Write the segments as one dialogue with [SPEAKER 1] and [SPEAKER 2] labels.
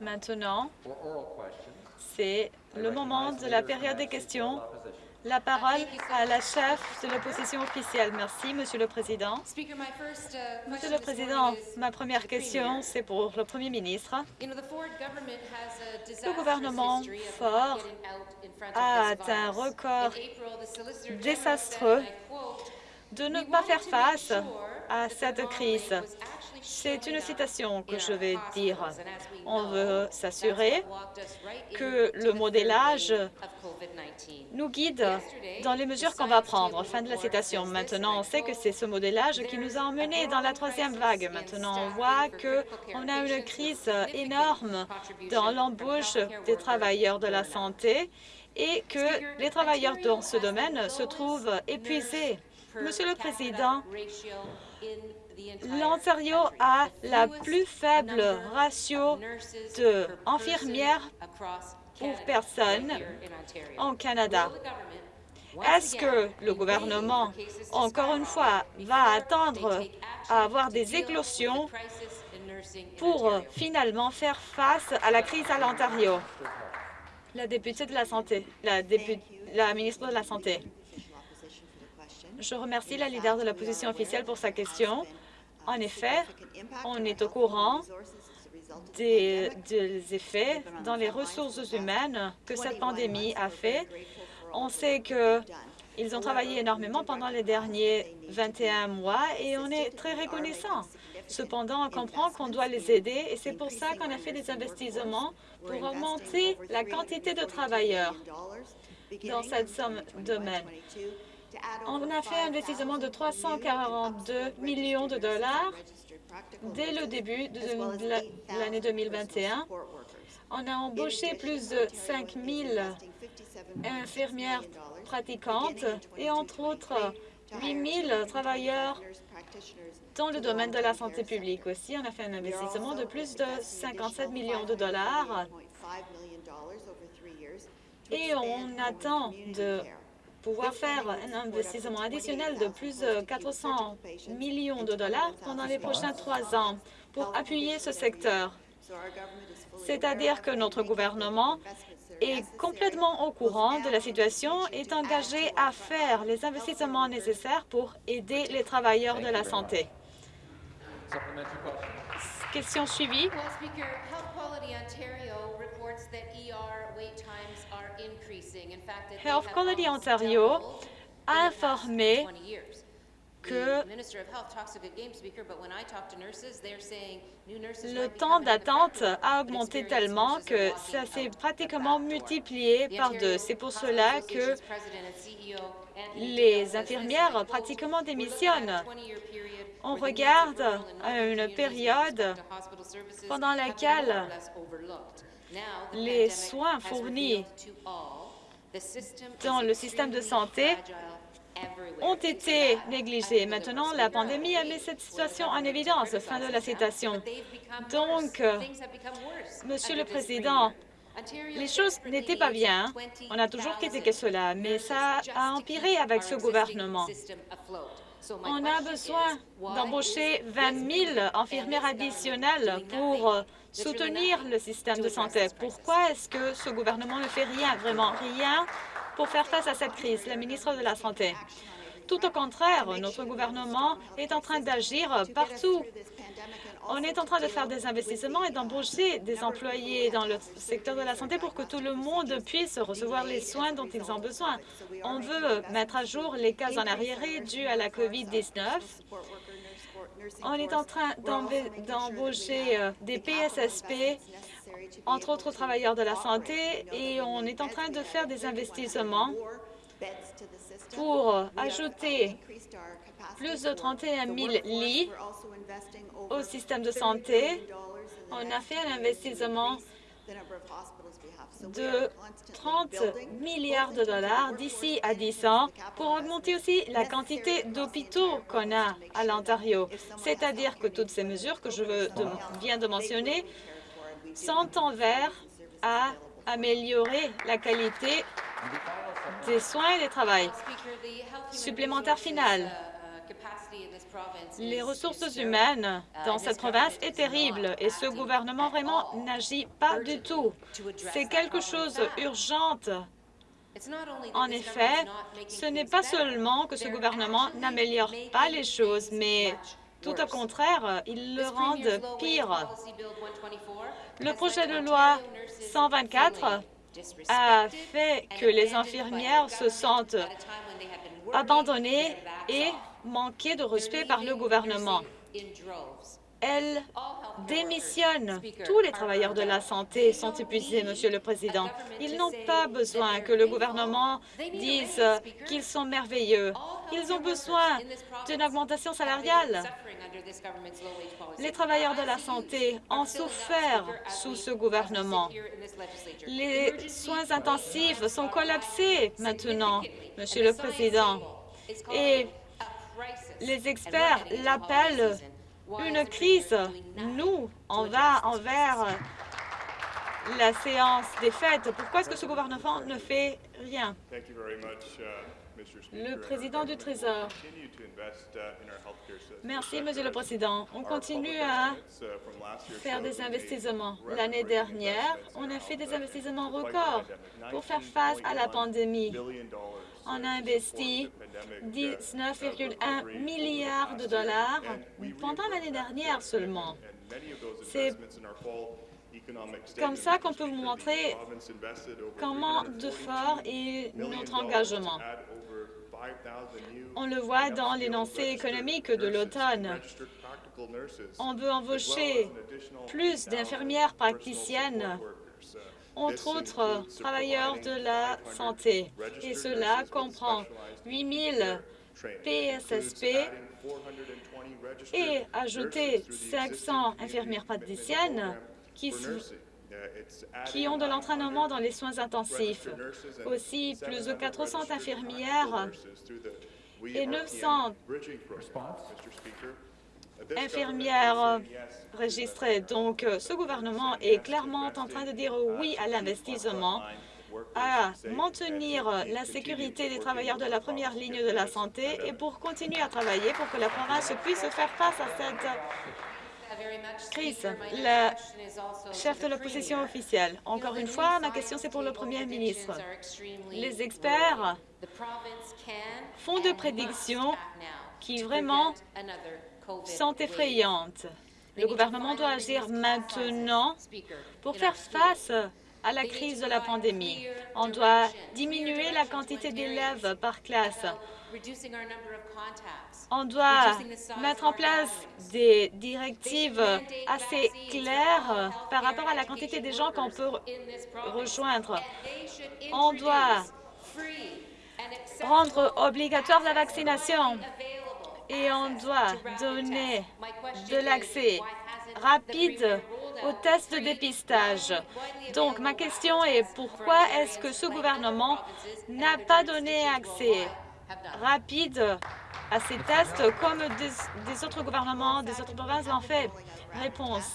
[SPEAKER 1] Maintenant, c'est le moment de la période des questions. La parole à la chef de l'opposition officielle. Merci, Monsieur le Président. Monsieur le Président, ma première question, c'est pour le Premier ministre. Le gouvernement Ford a atteint un record désastreux de ne pas faire face à cette crise. C'est une citation que je vais dire. On veut s'assurer que le modélage nous guide dans les mesures qu'on va prendre. Fin de la citation. Maintenant, on sait que c'est ce modélage qui nous a emmenés dans la troisième vague. Maintenant, on voit qu'on a une crise énorme dans l'embauche des travailleurs de la santé et que les travailleurs dans ce domaine se trouvent épuisés. Monsieur le Président, l'Ontario a la plus faible ratio d'infirmières pour personne en Canada. Est-ce que le gouvernement, encore une fois, va attendre à avoir des éclosions pour finalement faire face à la crise à l'Ontario? La députée de la Santé, la, la ministre de la Santé. Je remercie la leader de l'opposition officielle pour sa question. En effet, on est au courant des, effets dans les ressources humaines que cette pandémie a fait. On sait qu'ils ont travaillé énormément pendant les derniers 21 mois et on est très reconnaissant. Cependant, on comprend qu'on doit les aider et c'est pour ça qu'on a fait des investissements pour augmenter la quantité de travailleurs. dans cette somme domaine. On a fait un investissement de 342 millions de dollars dès le début de l'année 2021. On a embauché plus de 5 000 infirmières pratiquantes et entre autres 8 000 travailleurs dans le domaine de la santé publique aussi. On a fait un investissement de plus de 57 millions de dollars et on attend de pouvoir faire un investissement additionnel de plus de 400 millions de dollars pendant les prochains trois ans pour appuyer ce secteur. C'est-à-dire que notre gouvernement est complètement au courant de la situation et est engagé à faire les investissements nécessaires pour aider les travailleurs de la santé. Question suivie. Health Quality Ontario a informé que le temps d'attente a augmenté tellement que ça s'est pratiquement multiplié par deux. C'est pour cela que les infirmières pratiquement démissionnent. On regarde une période pendant laquelle les soins fournis dans le système de santé ont été négligés. Maintenant, la pandémie a mis cette situation en évidence. Fin de la citation. Donc, Monsieur le Président, les choses n'étaient pas bien. On a toujours critiqué cela, mais ça a empiré avec ce gouvernement. On a besoin d'embaucher 20 000 infirmières additionnelles pour soutenir le système de santé. Pourquoi est-ce que ce gouvernement ne fait rien, vraiment rien, pour faire face à cette crise? La ministre de la Santé? Tout au contraire, notre gouvernement est en train d'agir partout. On est en train de faire des investissements et d'embaucher des employés dans le secteur de la santé pour que tout le monde puisse recevoir les soins dont ils ont besoin. On veut mettre à jour les cas en arriéré dus à la COVID-19 on est en train d'embaucher euh, des PSSP, entre autres travailleurs de la santé, et on est en train de faire des investissements pour ajouter plus de 31 000 lits au système de santé. On a fait un investissement de 30 milliards de dollars d'ici à 10 ans pour augmenter aussi la quantité d'hôpitaux qu'on a à l'Ontario. C'est-à-dire que toutes ces mesures que je viens de mentionner sont envers à améliorer la qualité des soins et des travaux. Supplémentaire final. Les ressources humaines dans cette province est terrible et ce gouvernement vraiment n'agit pas du tout. C'est quelque chose d'urgent. En effet, ce n'est pas seulement que ce gouvernement n'améliore pas les choses, mais tout au contraire, il le rend pire. Le projet de loi 124 a fait que les infirmières se sentent abandonnées et manquées de respect par le gouvernement. Elles démissionnent. Tous les travailleurs de la santé sont épuisés, Monsieur le Président. Ils n'ont pas besoin que le gouvernement dise qu'ils sont merveilleux. Ils ont besoin d'une augmentation salariale. Les travailleurs de la santé ont souffert sous ce gouvernement. Les soins intensifs sont collapsés maintenant, Monsieur le Président. Et les experts l'appellent une crise. Nous, on va envers la séance des fêtes. Pourquoi est-ce que ce gouvernement ne fait rien? Le président du Trésor. Merci, Monsieur le Président. On continue à faire des investissements. L'année dernière, on a fait des investissements records pour faire face à la pandémie. On a investi 19,1 milliards de dollars pendant l'année dernière seulement. C'est comme ça qu'on peut vous montrer comment de fort est notre engagement. On le voit dans l'énoncé économique de l'automne. On veut embaucher plus d'infirmières praticiennes, entre autres travailleurs de la santé. Et cela comprend 8 000 PSSP et ajouter 500 infirmières praticiennes qui, qui ont de l'entraînement dans les soins intensifs. Aussi, plus de 400 infirmières et 900 infirmières registrées. Donc, ce gouvernement est clairement en train de dire oui à l'investissement, à maintenir la sécurité des travailleurs de la première ligne de la santé et pour continuer à travailler pour que la province puisse faire face à cette Chris, le chef de l'opposition officielle. Encore une fois, ma question c'est pour le premier ministre. Les experts font des prédictions qui vraiment sont effrayantes. Le gouvernement doit agir maintenant pour faire face à la crise de la pandémie. On doit diminuer la quantité d'élèves par classe. On doit mettre en place des directives assez claires par rapport à la quantité de gens qu'on peut rejoindre. On doit rendre obligatoire la vaccination et on doit donner de l'accès rapide aux tests de dépistage. Donc, ma question est pourquoi est-ce que ce gouvernement n'a pas donné accès rapide à ces tests comme des, autres gouvernements, des autres provinces l'ont fait? Réponse.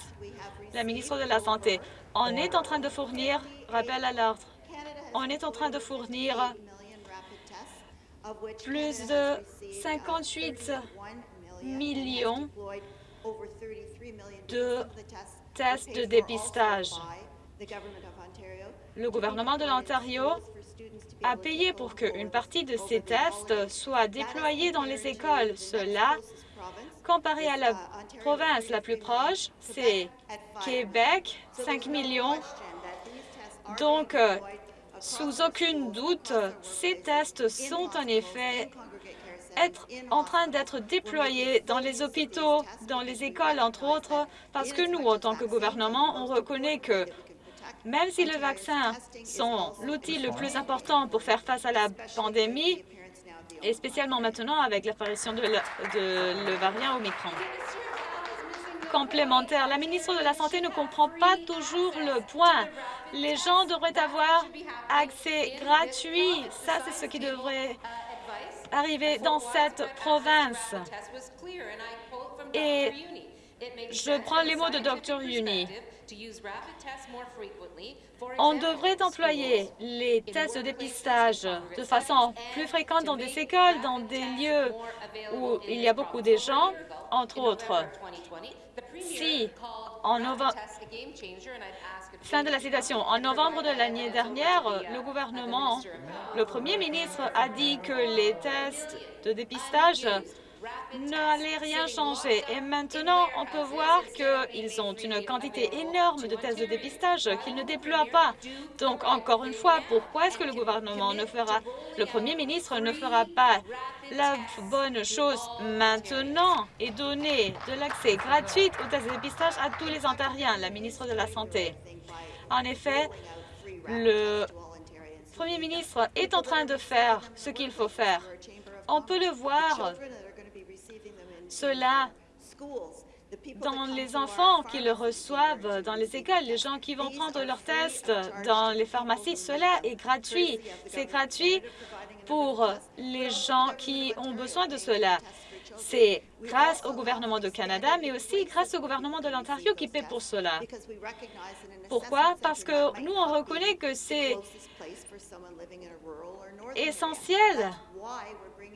[SPEAKER 1] La ministre de la Santé. On est en train de fournir, rappel à l'ordre, on est en train de fournir plus de 58 millions de tests de dépistage. Le gouvernement de l'Ontario a payé pour qu'une partie de ces tests soit déployée dans les écoles. Cela, comparé à la province la plus proche, c'est Québec, 5 millions. Donc, sous aucun doute, ces tests sont en effet en train d'être déployés dans les hôpitaux, dans les écoles, entre autres, parce que nous, en tant que gouvernement, on reconnaît que même si les vaccins sont l'outil le plus important pour faire face à la pandémie, et spécialement maintenant avec l'apparition de, le, variant Omicron. La ministre de la Santé ne comprend pas toujours le point. Les gens devraient avoir accès gratuit. Ça, c'est ce qui devrait arriver dans cette province. Et je prends les mots de Dr. Uni. On devrait employer les tests de dépistage de façon plus fréquente dans des écoles, dans des lieux où il y a beaucoup de gens, entre autres. Si, en novembre, fin de la citation, en novembre de l'année dernière, le gouvernement, le premier ministre a dit que les tests de dépistage n'allait rien changer. Et maintenant, on peut voir qu'ils ont une quantité énorme de tests de dépistage qu'ils ne déploient pas. Donc, encore une fois, pourquoi est-ce que le gouvernement ne fera, le premier ministre ne fera pas la bonne chose maintenant et donner de l'accès gratuit aux tests de dépistage à tous les Ontariens, la ministre de la Santé? En effet, le premier ministre est en train de faire ce qu'il faut faire. On peut le voir cela dans les enfants qui le reçoivent dans les écoles, les gens qui vont prendre leurs tests dans les pharmacies, cela est gratuit. C'est gratuit pour les gens qui ont besoin de cela. C'est grâce au gouvernement du Canada, mais aussi grâce au gouvernement de l'Ontario qui paie pour cela. Pourquoi? Parce que nous, on reconnaît que c'est essentiel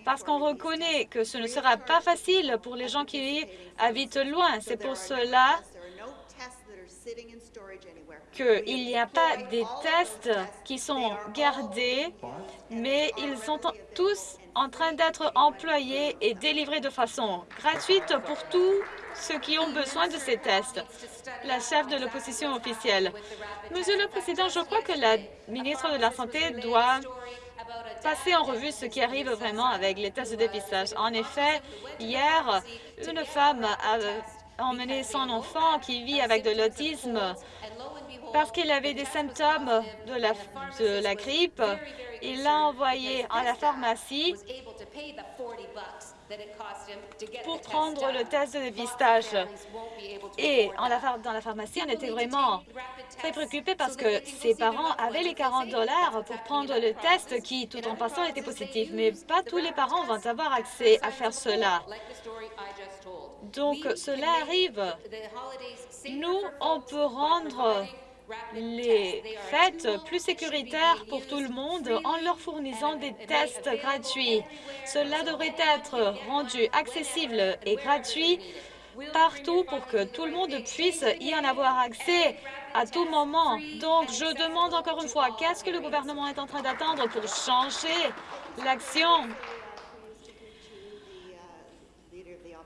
[SPEAKER 1] parce qu'on reconnaît que ce ne sera pas facile pour les gens qui habitent loin. C'est pour cela qu'il n'y a pas des tests qui sont gardés, mais ils sont tous en train d'être employés et délivrés de façon gratuite pour tous ceux qui ont besoin de ces tests. La chef de l'opposition officielle. Monsieur le Président, je crois que la ministre de la Santé doit passer en revue ce qui arrive vraiment avec les tests de dépistage. En effet, hier, une femme a emmené son enfant qui vit avec de l'autisme parce qu'il avait des symptômes de la, grippe. Il l'a envoyé à la pharmacie pour prendre le test de dépistage. Et dans la pharmacie, on était vraiment très préoccupés parce que ses parents avaient les 40 dollars pour prendre le test qui, tout en passant, était positif. Mais pas tous les parents vont avoir accès à faire cela. Donc, cela arrive. Nous, on peut rendre les fêtes plus sécuritaires pour tout le monde en leur fournissant des tests gratuits. Cela devrait être rendu accessible et gratuit partout pour que tout le monde puisse y en avoir accès à tout moment. Donc, je demande encore une fois, qu'est-ce que le gouvernement est en train d'attendre pour changer l'action?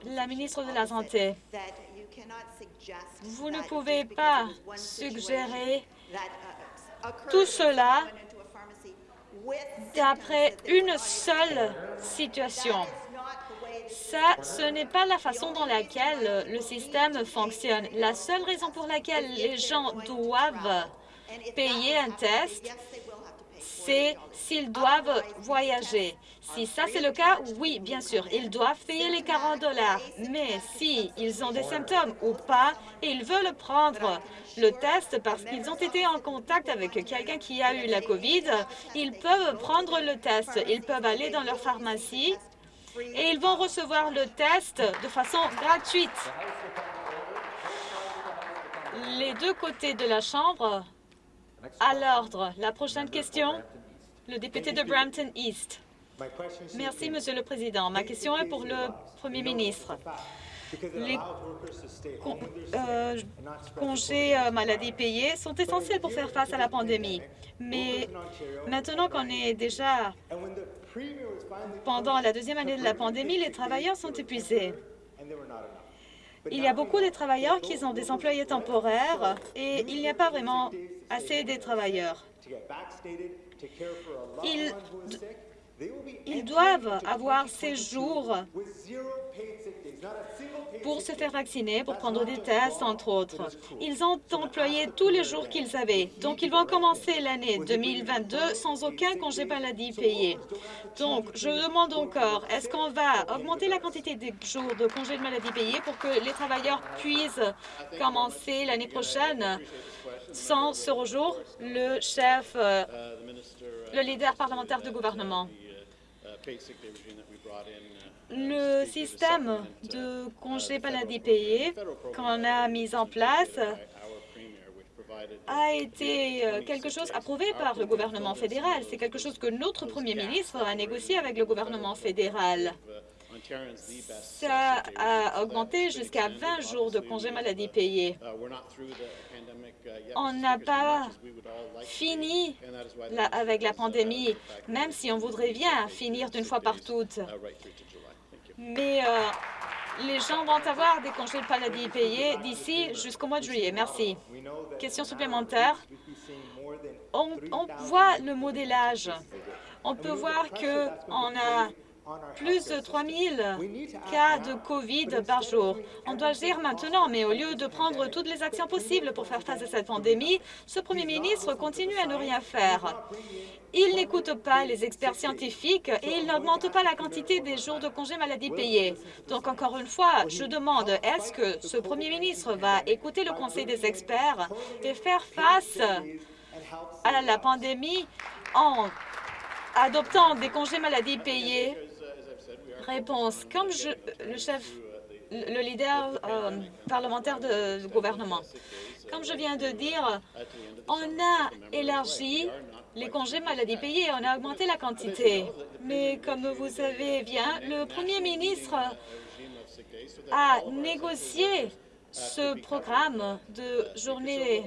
[SPEAKER 1] La ministre de la Santé, vous ne pouvez pas suggérer tout cela d'après une seule situation. Ça, ce n'est pas la façon dans laquelle le système fonctionne. La seule raison pour laquelle les gens doivent payer un test, c'est s'ils doivent voyager. Si ça, c'est le cas, oui, bien sûr, ils doivent payer les 40 dollars. Mais si ils ont des symptômes ou pas, et ils veulent prendre le test parce qu'ils ont été en contact avec quelqu'un qui a eu la COVID, ils peuvent prendre le test. Ils peuvent aller dans leur pharmacie et ils vont recevoir le test de façon gratuite. Les deux côtés de la Chambre, à l'ordre. La prochaine question, le député de Brampton East. Merci, Monsieur le Président. Ma question est pour le Premier ministre. Les euh, congés euh, maladie payés sont essentiels pour faire face à la pandémie. Mais maintenant qu'on est déjà pendant la deuxième année de la pandémie, les travailleurs sont épuisés. Il y a beaucoup de travailleurs qui ont des employés temporaires et il n'y a pas vraiment assez de travailleurs. Ils doivent avoir ces jours pour se faire vacciner, pour prendre des tests, entre autres. Ils ont employé tous les jours qu'ils avaient. Donc, ils vont commencer l'année 2022 sans aucun congé maladie payé. Donc, je demande encore, est-ce qu'on va augmenter la quantité de jours de congés de maladie payés pour que les travailleurs puissent commencer l'année prochaine sans ce rejour? Le chef, euh, le leader parlementaire du gouvernement? Le système de congé maladie payé qu'on a mis en place a été euh, quelque chose approuvé par le gouvernement fédéral. C'est quelque chose que notre premier ministre a négocié avec le gouvernement fédéral. Ça a augmenté jusqu'à 20 jours de congés maladie payés. On n'a pas fini avec la pandémie, même si on voudrait bien finir d'une fois par toutes. Mais euh, les gens vont avoir des congés de maladie payés d'ici jusqu'au mois de juillet. Merci. Question supplémentaire. On, on voit le modélage. On peut voir qu'on a plus de 3 000 cas de COVID par jour. On doit agir maintenant, mais au lieu de prendre toutes les actions possibles pour faire face à cette pandémie, ce premier ministre continue à ne rien faire. Il n'écoute pas les experts scientifiques et il n'augmente pas la quantité des jours de congés maladie payés. Donc, encore une fois, je demande, est-ce que ce premier ministre va écouter le conseil des experts et faire face à la pandémie en adoptant des congés maladie payés? Réponse. Comme je, le chef, le leader euh, parlementaire du gouvernement, comme je viens de dire, on a élargi les congés maladie payés, on a augmenté la quantité. Mais comme vous savez bien, le premier ministre a négocié ce programme de journée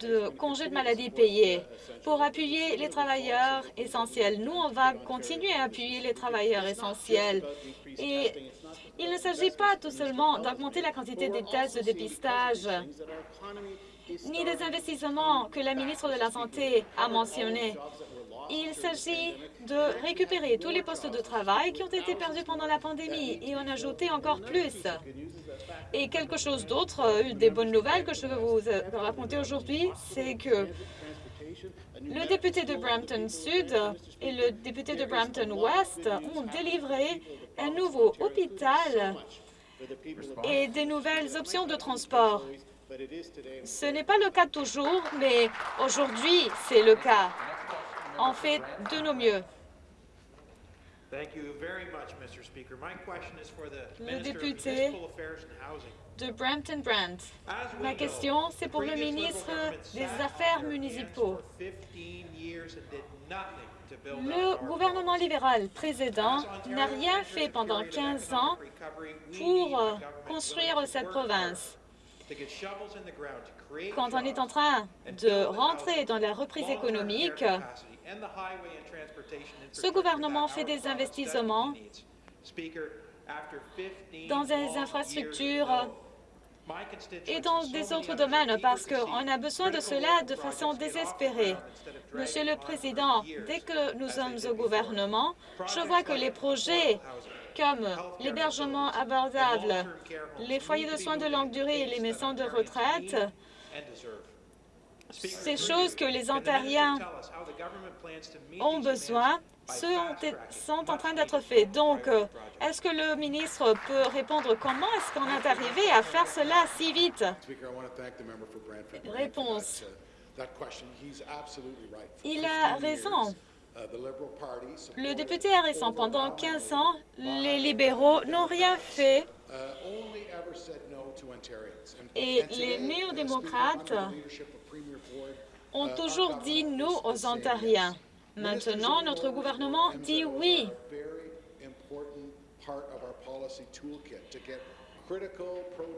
[SPEAKER 1] de congés de maladie payés pour appuyer les travailleurs essentiels. Nous, on va continuer à appuyer les travailleurs essentiels. Et il ne s'agit pas tout seulement d'augmenter la quantité des tests de dépistage, ni des investissements que la ministre de la Santé a mentionnés. Il s'agit de récupérer tous les postes de travail qui ont été perdus pendant la pandémie et en ajouter encore plus. Et quelque chose d'autre, euh, des bonnes nouvelles que je veux vous euh, raconter aujourd'hui, c'est que le député de Brampton Sud et le député de Brampton Ouest ont délivré un nouveau hôpital et des nouvelles options de transport. Ce n'est pas le cas toujours, mais aujourd'hui, c'est le cas. On fait de nos mieux. Le député de Brampton Brand. Ma question, c'est pour le ministre des Affaires municipaux. Le gouvernement libéral précédent n'a rien fait pendant 15 ans pour euh, construire cette province. Quand on est en train de rentrer dans la reprise économique, ce gouvernement fait des investissements dans des infrastructures et dans des autres domaines parce qu'on a besoin de cela de façon désespérée. Monsieur le Président, dès que nous sommes au gouvernement, je vois que les projets comme l'hébergement abordable, les foyers de soins de longue durée et les maisons de retraite ces choses que les Ontariens ont besoin sont, en train d'être faits. Donc, euh, est-ce que le ministre peut répondre comment est-ce qu'on est arrivé à faire cela si vite? Réponse. Il a raison. Le député a raison. Pendant 15 ans, les libéraux n'ont rien fait et les néo-démocrates ont toujours dit non aux Ontariens. Maintenant, notre gouvernement dit oui.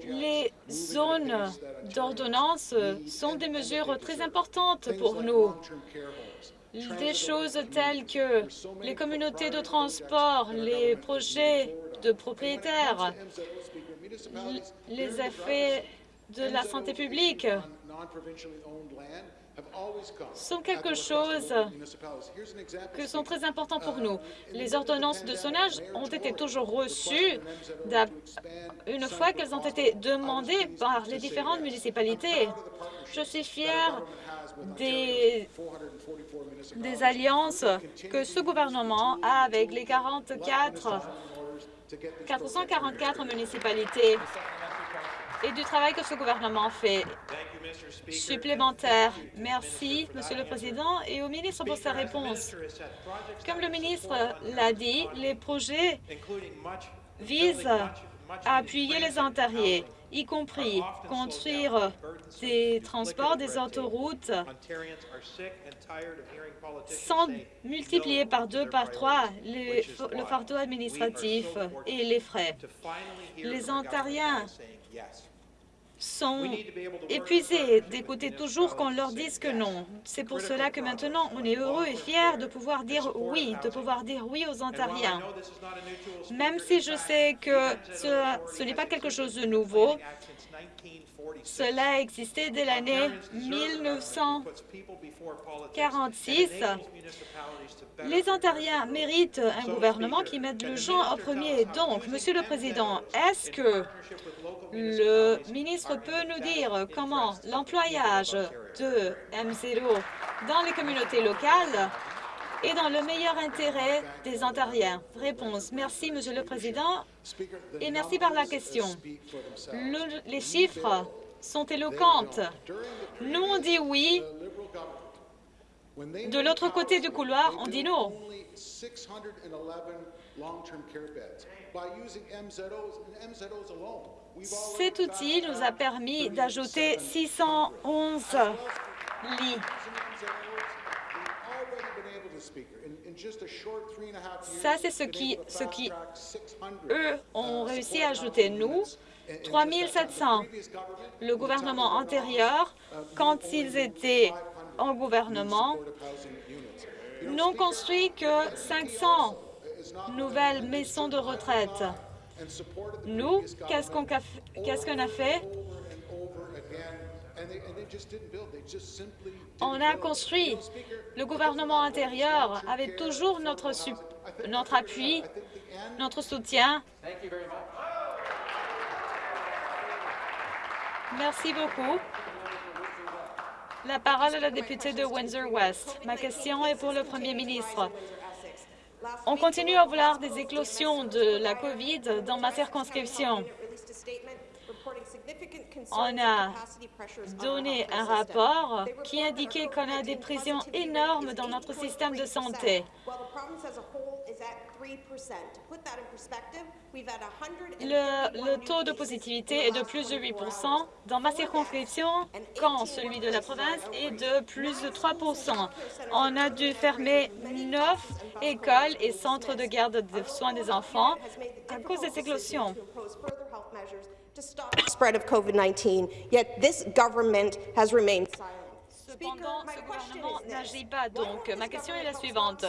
[SPEAKER 1] Les zones d'ordonnance sont des mesures très importantes pour nous. Des choses telles que les communautés de transport, les projets de propriétaires, les effets de la santé publique sont quelque chose que sont très importants pour nous. Les ordonnances de sonnage ont été toujours reçues une fois qu'elles ont été demandées par les différentes municipalités. Je suis fière des, des alliances que ce gouvernement a avec les 44 444 municipalités et du travail que ce gouvernement fait. Supplémentaire. Merci, Monsieur le Président, et au ministre pour sa réponse. Comme le ministre l'a dit, les projets visent à appuyer les Ontariens y compris construire des transports, des autoroutes, sans multiplier par deux, par trois le fardeau administratif et les frais. Les Ontariens sont épuisés d'écouter toujours qu'on leur dise que non. C'est pour cela que maintenant, on est heureux et fiers de pouvoir dire oui, de pouvoir dire oui aux Ontariens. Même si je sais que ce, n'est pas quelque chose de nouveau, cela a existé dès l'année 1946. Les Ontariens méritent un gouvernement qui mette le gens au premier. Donc, Monsieur le Président, est-ce que le ministre peut nous dire comment l'employage de M0 dans les communautés locales est dans le meilleur intérêt des Ontariens? Réponse. Merci, Monsieur le Président, et merci par la question. les chiffres sont éloquentes. Nous, on dit oui. De l'autre côté du couloir, on dit non. Cet outil nous a permis d'ajouter 611 lits. Ça, c'est ce qui, eux, ont réussi à ajouter. Nous, 3 700. Le gouvernement antérieur, quand ils étaient en gouvernement, n'ont construit que 500 nouvelles maisons de retraite. Nous, qu'est-ce qu'on a fait? on a construit. Le gouvernement antérieur avait toujours notre, notre appui, notre soutien. Merci beaucoup. La parole est à la députée de Windsor-West. Ma question est pour le premier ministre. On continue à vouloir des éclosions de la COVID dans ma circonscription. On a donné un rapport qui indiquait qu'on a des pressions énormes dans notre système de santé. Le, taux de positivité est de plus de 8% dans ma circonscription, quand celui de la province est de plus de 3% On a dû fermer neuf écoles et centres de garde de soins des enfants à cause des éclosions Cependant, ce gouvernement n'agit pas. Donc, ma question est la suivante.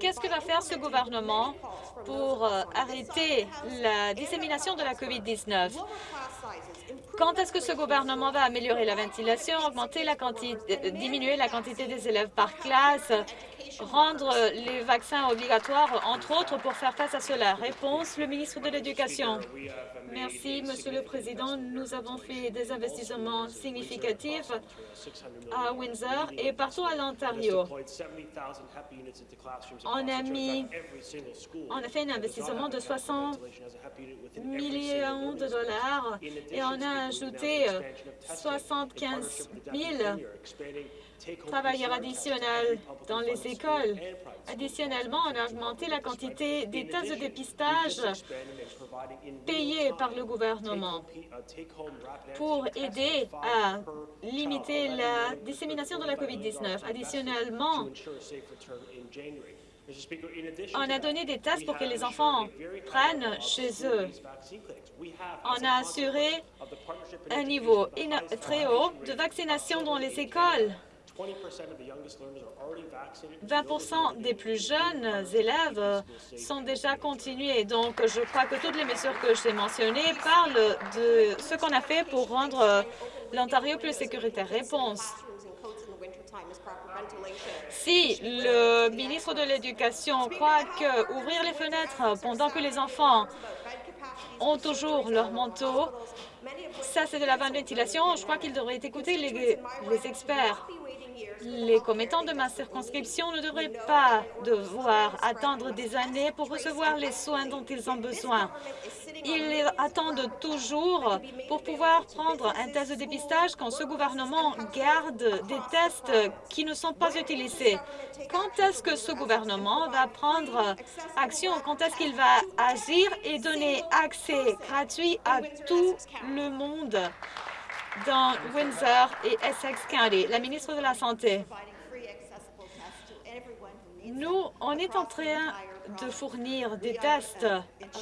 [SPEAKER 1] Qu'est-ce que va faire ce gouvernement pour euh, arrêter la dissémination de la COVID-19? Quand est-ce que ce gouvernement va améliorer la ventilation, augmenter la quantité, diminuer la quantité des élèves par classe, rendre les vaccins obligatoires, entre autres, pour faire face à cela? Réponse, le ministre de l'Éducation. Merci, Monsieur le Président. Nous avons fait des investissements significatifs à Windsor et partout à l'Ontario. On a mis, on a fait un investissement de 60 millions de dollars et on a ajouté 75 000 travailleurs additionnels dans les écoles. Additionnellement, on a augmenté la quantité des tests de dépistage payés par le gouvernement pour aider à limiter la dissémination de la COVID-19. Additionnellement, on a donné des tests pour que les enfants prennent chez eux. On a assuré un niveau très haut de vaccination dans les écoles. 20% des plus jeunes élèves sont déjà continués. Donc, je crois que toutes les mesures que j'ai mentionnées parlent de ce qu'on a fait pour rendre l'Ontario plus sécuritaire. Réponse. Si le ministre de l'Éducation croit que ouvrir les fenêtres pendant que les enfants ont toujours leur manteau, ça c'est de la bonne ventilation, je crois qu'il devrait écouter les experts. Les commettants de ma circonscription ne devraient pas devoir attendre des années pour recevoir les soins dont ils ont besoin. Ils attendent toujours pour pouvoir prendre un test de dépistage quand ce gouvernement garde des tests qui ne sont pas utilisés. Quand est-ce que ce gouvernement va prendre action? Quand est-ce qu'il va agir et donner accès gratuit à tout le monde? Dans Windsor et Essex County? La ministre de la Santé. Nous, on est en train de fournir des tests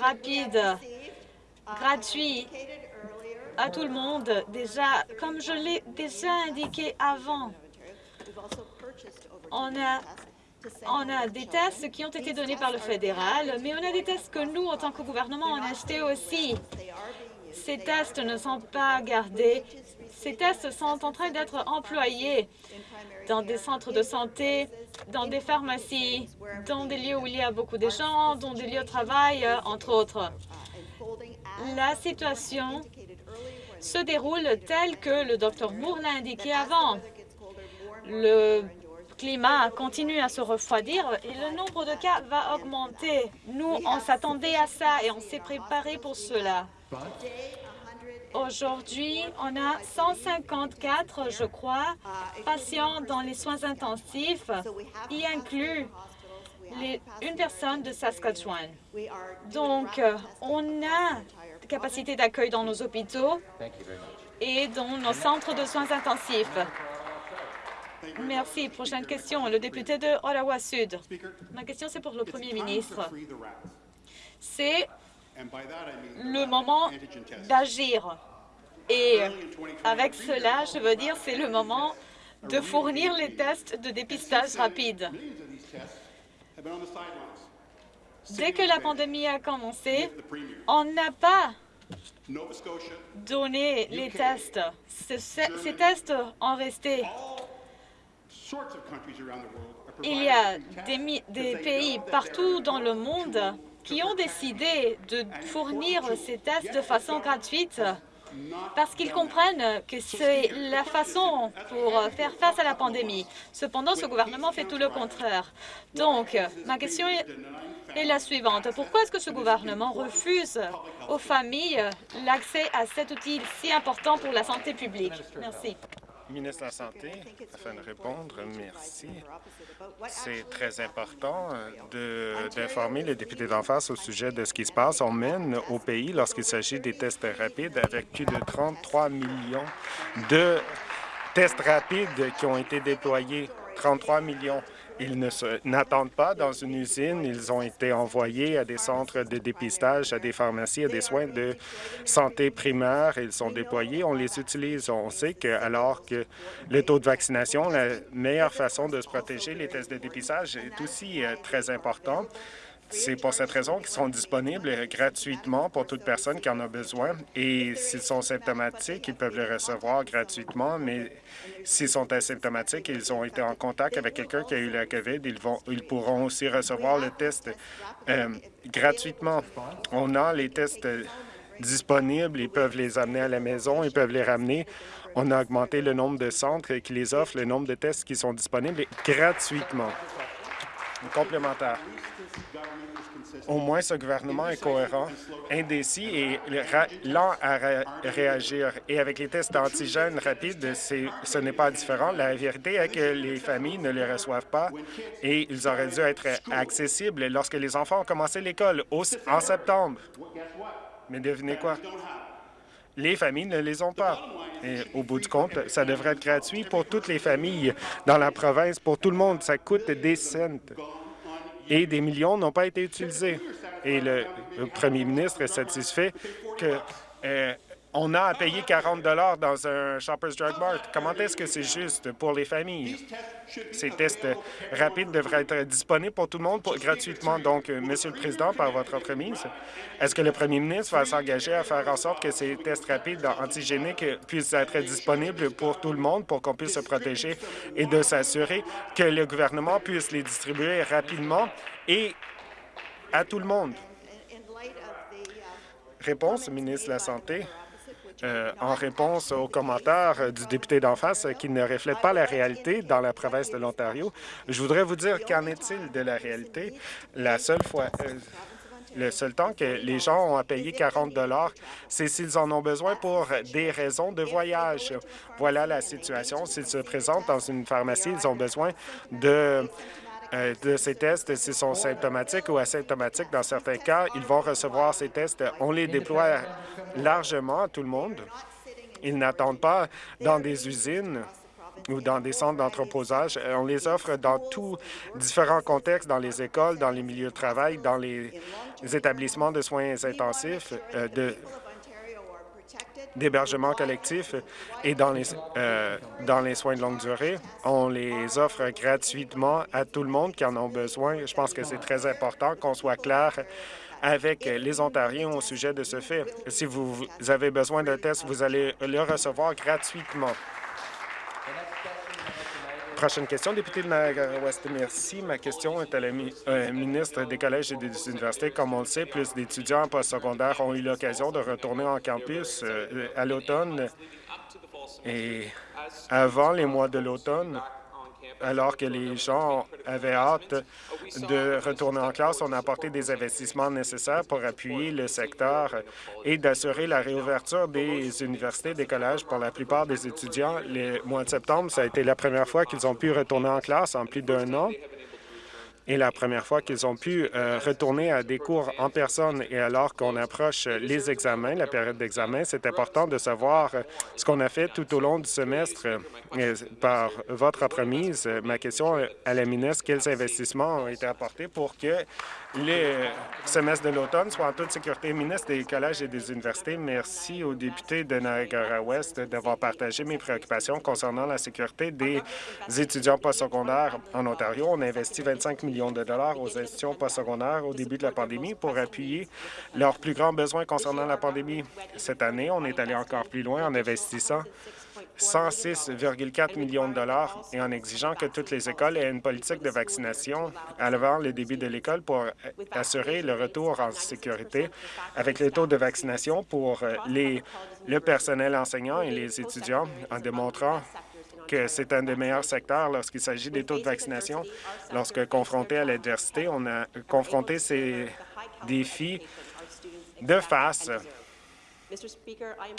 [SPEAKER 1] rapides, gratuits à tout le monde, déjà, comme je l'ai déjà indiqué avant. On a, on a des tests qui ont été donnés par le fédéral, mais on a des tests que nous, en tant que gouvernement, on a achetés aussi. Ces tests ne sont pas gardés. Ces tests sont en train d'être employés dans des centres de santé, dans des pharmacies, dans des lieux où il y a beaucoup de gens, dans des lieux de travail, entre autres. La situation se déroule telle que le Dr Moore l'a indiqué avant. Le climat continue à se refroidir et le nombre de cas va augmenter. Nous, on s'attendait à ça et on s'est préparé pour cela. Aujourd'hui, on a 154, je crois, patients dans les soins intensifs, y inclut une personne de Saskatchewan. Donc, on a capacité d'accueil dans nos hôpitaux et dans nos centres de soins intensifs. Merci. Prochaine question, le député de Ottawa-Sud. Ma question, c'est pour le premier ministre. C'est le moment d'agir. Et avec cela, je veux dire, c'est le moment de fournir les tests de dépistage rapide. Dès que la pandémie a commencé, on n'a pas donné les tests. Ces tests ont resté il y a des, pays partout dans le monde qui ont décidé de fournir ces tests de façon gratuite parce qu'ils comprennent que c'est la façon pour faire face à la pandémie. Cependant, ce gouvernement fait tout le contraire. Donc, ma question est la suivante. Pourquoi est-ce que ce gouvernement refuse aux familles l'accès à cet outil si important pour la santé publique? Merci.
[SPEAKER 2] Ministre de la Santé, afin de répondre, merci. C'est très important euh, d'informer les députés d'en face au sujet de ce qui se passe. On mène au pays lorsqu'il s'agit des tests rapides avec plus de 33 millions de tests rapides qui ont été déployés. 33 millions ils n'attendent pas dans une usine. Ils ont été envoyés à des centres de dépistage, à des pharmacies, à des soins de santé primaire. Ils sont déployés. On les utilise. On sait que alors que le taux de vaccination, la meilleure façon de se protéger, les tests de dépistage est aussi euh, très important. C'est pour cette raison qu'ils sont disponibles gratuitement pour toute personne qui en a besoin. Et s'ils sont symptomatiques, ils peuvent les recevoir gratuitement, mais s'ils sont asymptomatiques et ils ont été en contact avec quelqu'un qui a eu la COVID, ils, vont, ils pourront aussi recevoir le test euh, gratuitement. On a les tests disponibles, ils peuvent les amener à la maison, ils peuvent les ramener. On a augmenté le nombre de centres qui les offrent, le nombre de tests qui sont disponibles gratuitement. Complémentaire. Au moins, ce gouvernement est cohérent, indécis et lent à réagir. Et avec les tests d'antigènes rapides, ce n'est pas différent. La vérité est que les familles ne les reçoivent pas et ils auraient dû être accessibles lorsque les enfants ont commencé l'école en septembre. Mais devinez quoi? Les familles ne les ont pas. Et au bout du compte, ça devrait être gratuit pour toutes les familles dans la province, pour tout le monde. Ça coûte des cents et des millions n'ont pas été utilisés. Et le, premier ministre est satisfait que euh, on a à payer 40 dans un Shoppers Drug Mart. Comment est-ce que c'est juste pour les familles? Ces tests rapides devraient être disponibles pour tout le monde gratuitement. Donc, euh, Monsieur le Président, par votre entremise, est-ce que le premier ministre va s'engager à faire en sorte que ces tests rapides antigéniques puissent être disponibles pour tout le monde pour qu'on puisse se protéger et de s'assurer que le gouvernement puisse les distribuer rapidement et à tout le monde? Réponse, ministre de la Santé. Euh, en réponse aux commentaires du député d'en face qui ne reflètent pas la réalité dans la province de l'Ontario. Je voudrais vous dire qu'en est-il de la réalité? La seule fois... Euh, le seul temps que les gens ont à payer 40 c'est s'ils en ont besoin pour des raisons de voyage. Voilà la situation. S'ils se présentent dans une pharmacie, ils ont besoin de euh, de ces tests s'ils sont symptomatiques ou asymptomatiques. Dans certains cas, ils vont recevoir ces tests. On les déploie largement à tout le monde. Ils n'attendent pas dans des usines ou dans des centres d'entreposage. Euh, on les offre dans tous différents contextes, dans les écoles, dans les milieux de travail, dans les établissements de soins intensifs, euh, d'hébergement collectif et dans les, euh, dans les soins de longue durée. On les offre gratuitement à tout le monde qui en a besoin. Je pense que c'est très important qu'on soit clair avec les Ontariens au sujet de ce fait. Si vous avez besoin d'un test, vous allez le recevoir gratuitement. Prochaine question, député de Niagara-Ouest. Merci. Ma question est à la euh, ministre des collèges et des universités. Comme on le sait, plus d'étudiants en postsecondaire ont eu l'occasion de retourner en campus euh, à l'automne et avant les mois de l'automne alors que les gens avaient hâte de retourner en classe, on a apporté des investissements nécessaires pour appuyer le secteur et d'assurer la réouverture des universités, des collèges pour la plupart des étudiants. Le mois de septembre, ça a été la première fois qu'ils ont pu retourner en classe en plus d'un an et la première fois qu'ils ont pu euh, retourner à des cours en personne. Et alors qu'on approche les examens, la période d'examen, c'est important de savoir ce qu'on a fait tout au long du semestre euh, par votre entremise. Ma question à la ministre, quels investissements ont été apportés pour que le semestre de l'automne soit en toute sécurité? Ministre des collèges et des universités, merci aux députés de Niagara-Ouest d'avoir partagé mes préoccupations concernant la sécurité des étudiants postsecondaires en Ontario. On a investi 25 millions de dollars aux institutions postsecondaires au début de la pandémie pour appuyer leurs plus grands besoins concernant la pandémie. Cette année, on est allé encore plus loin en investissant 106,4 millions de dollars et en exigeant que toutes les écoles aient une politique de vaccination avant le début de l'école pour assurer le retour en sécurité avec les taux de vaccination pour les, le personnel enseignant et les étudiants en démontrant que c'est un des meilleurs secteurs lorsqu'il s'agit des taux de vaccination. Lorsque confronté à l'adversité, on a confronté ces défis de face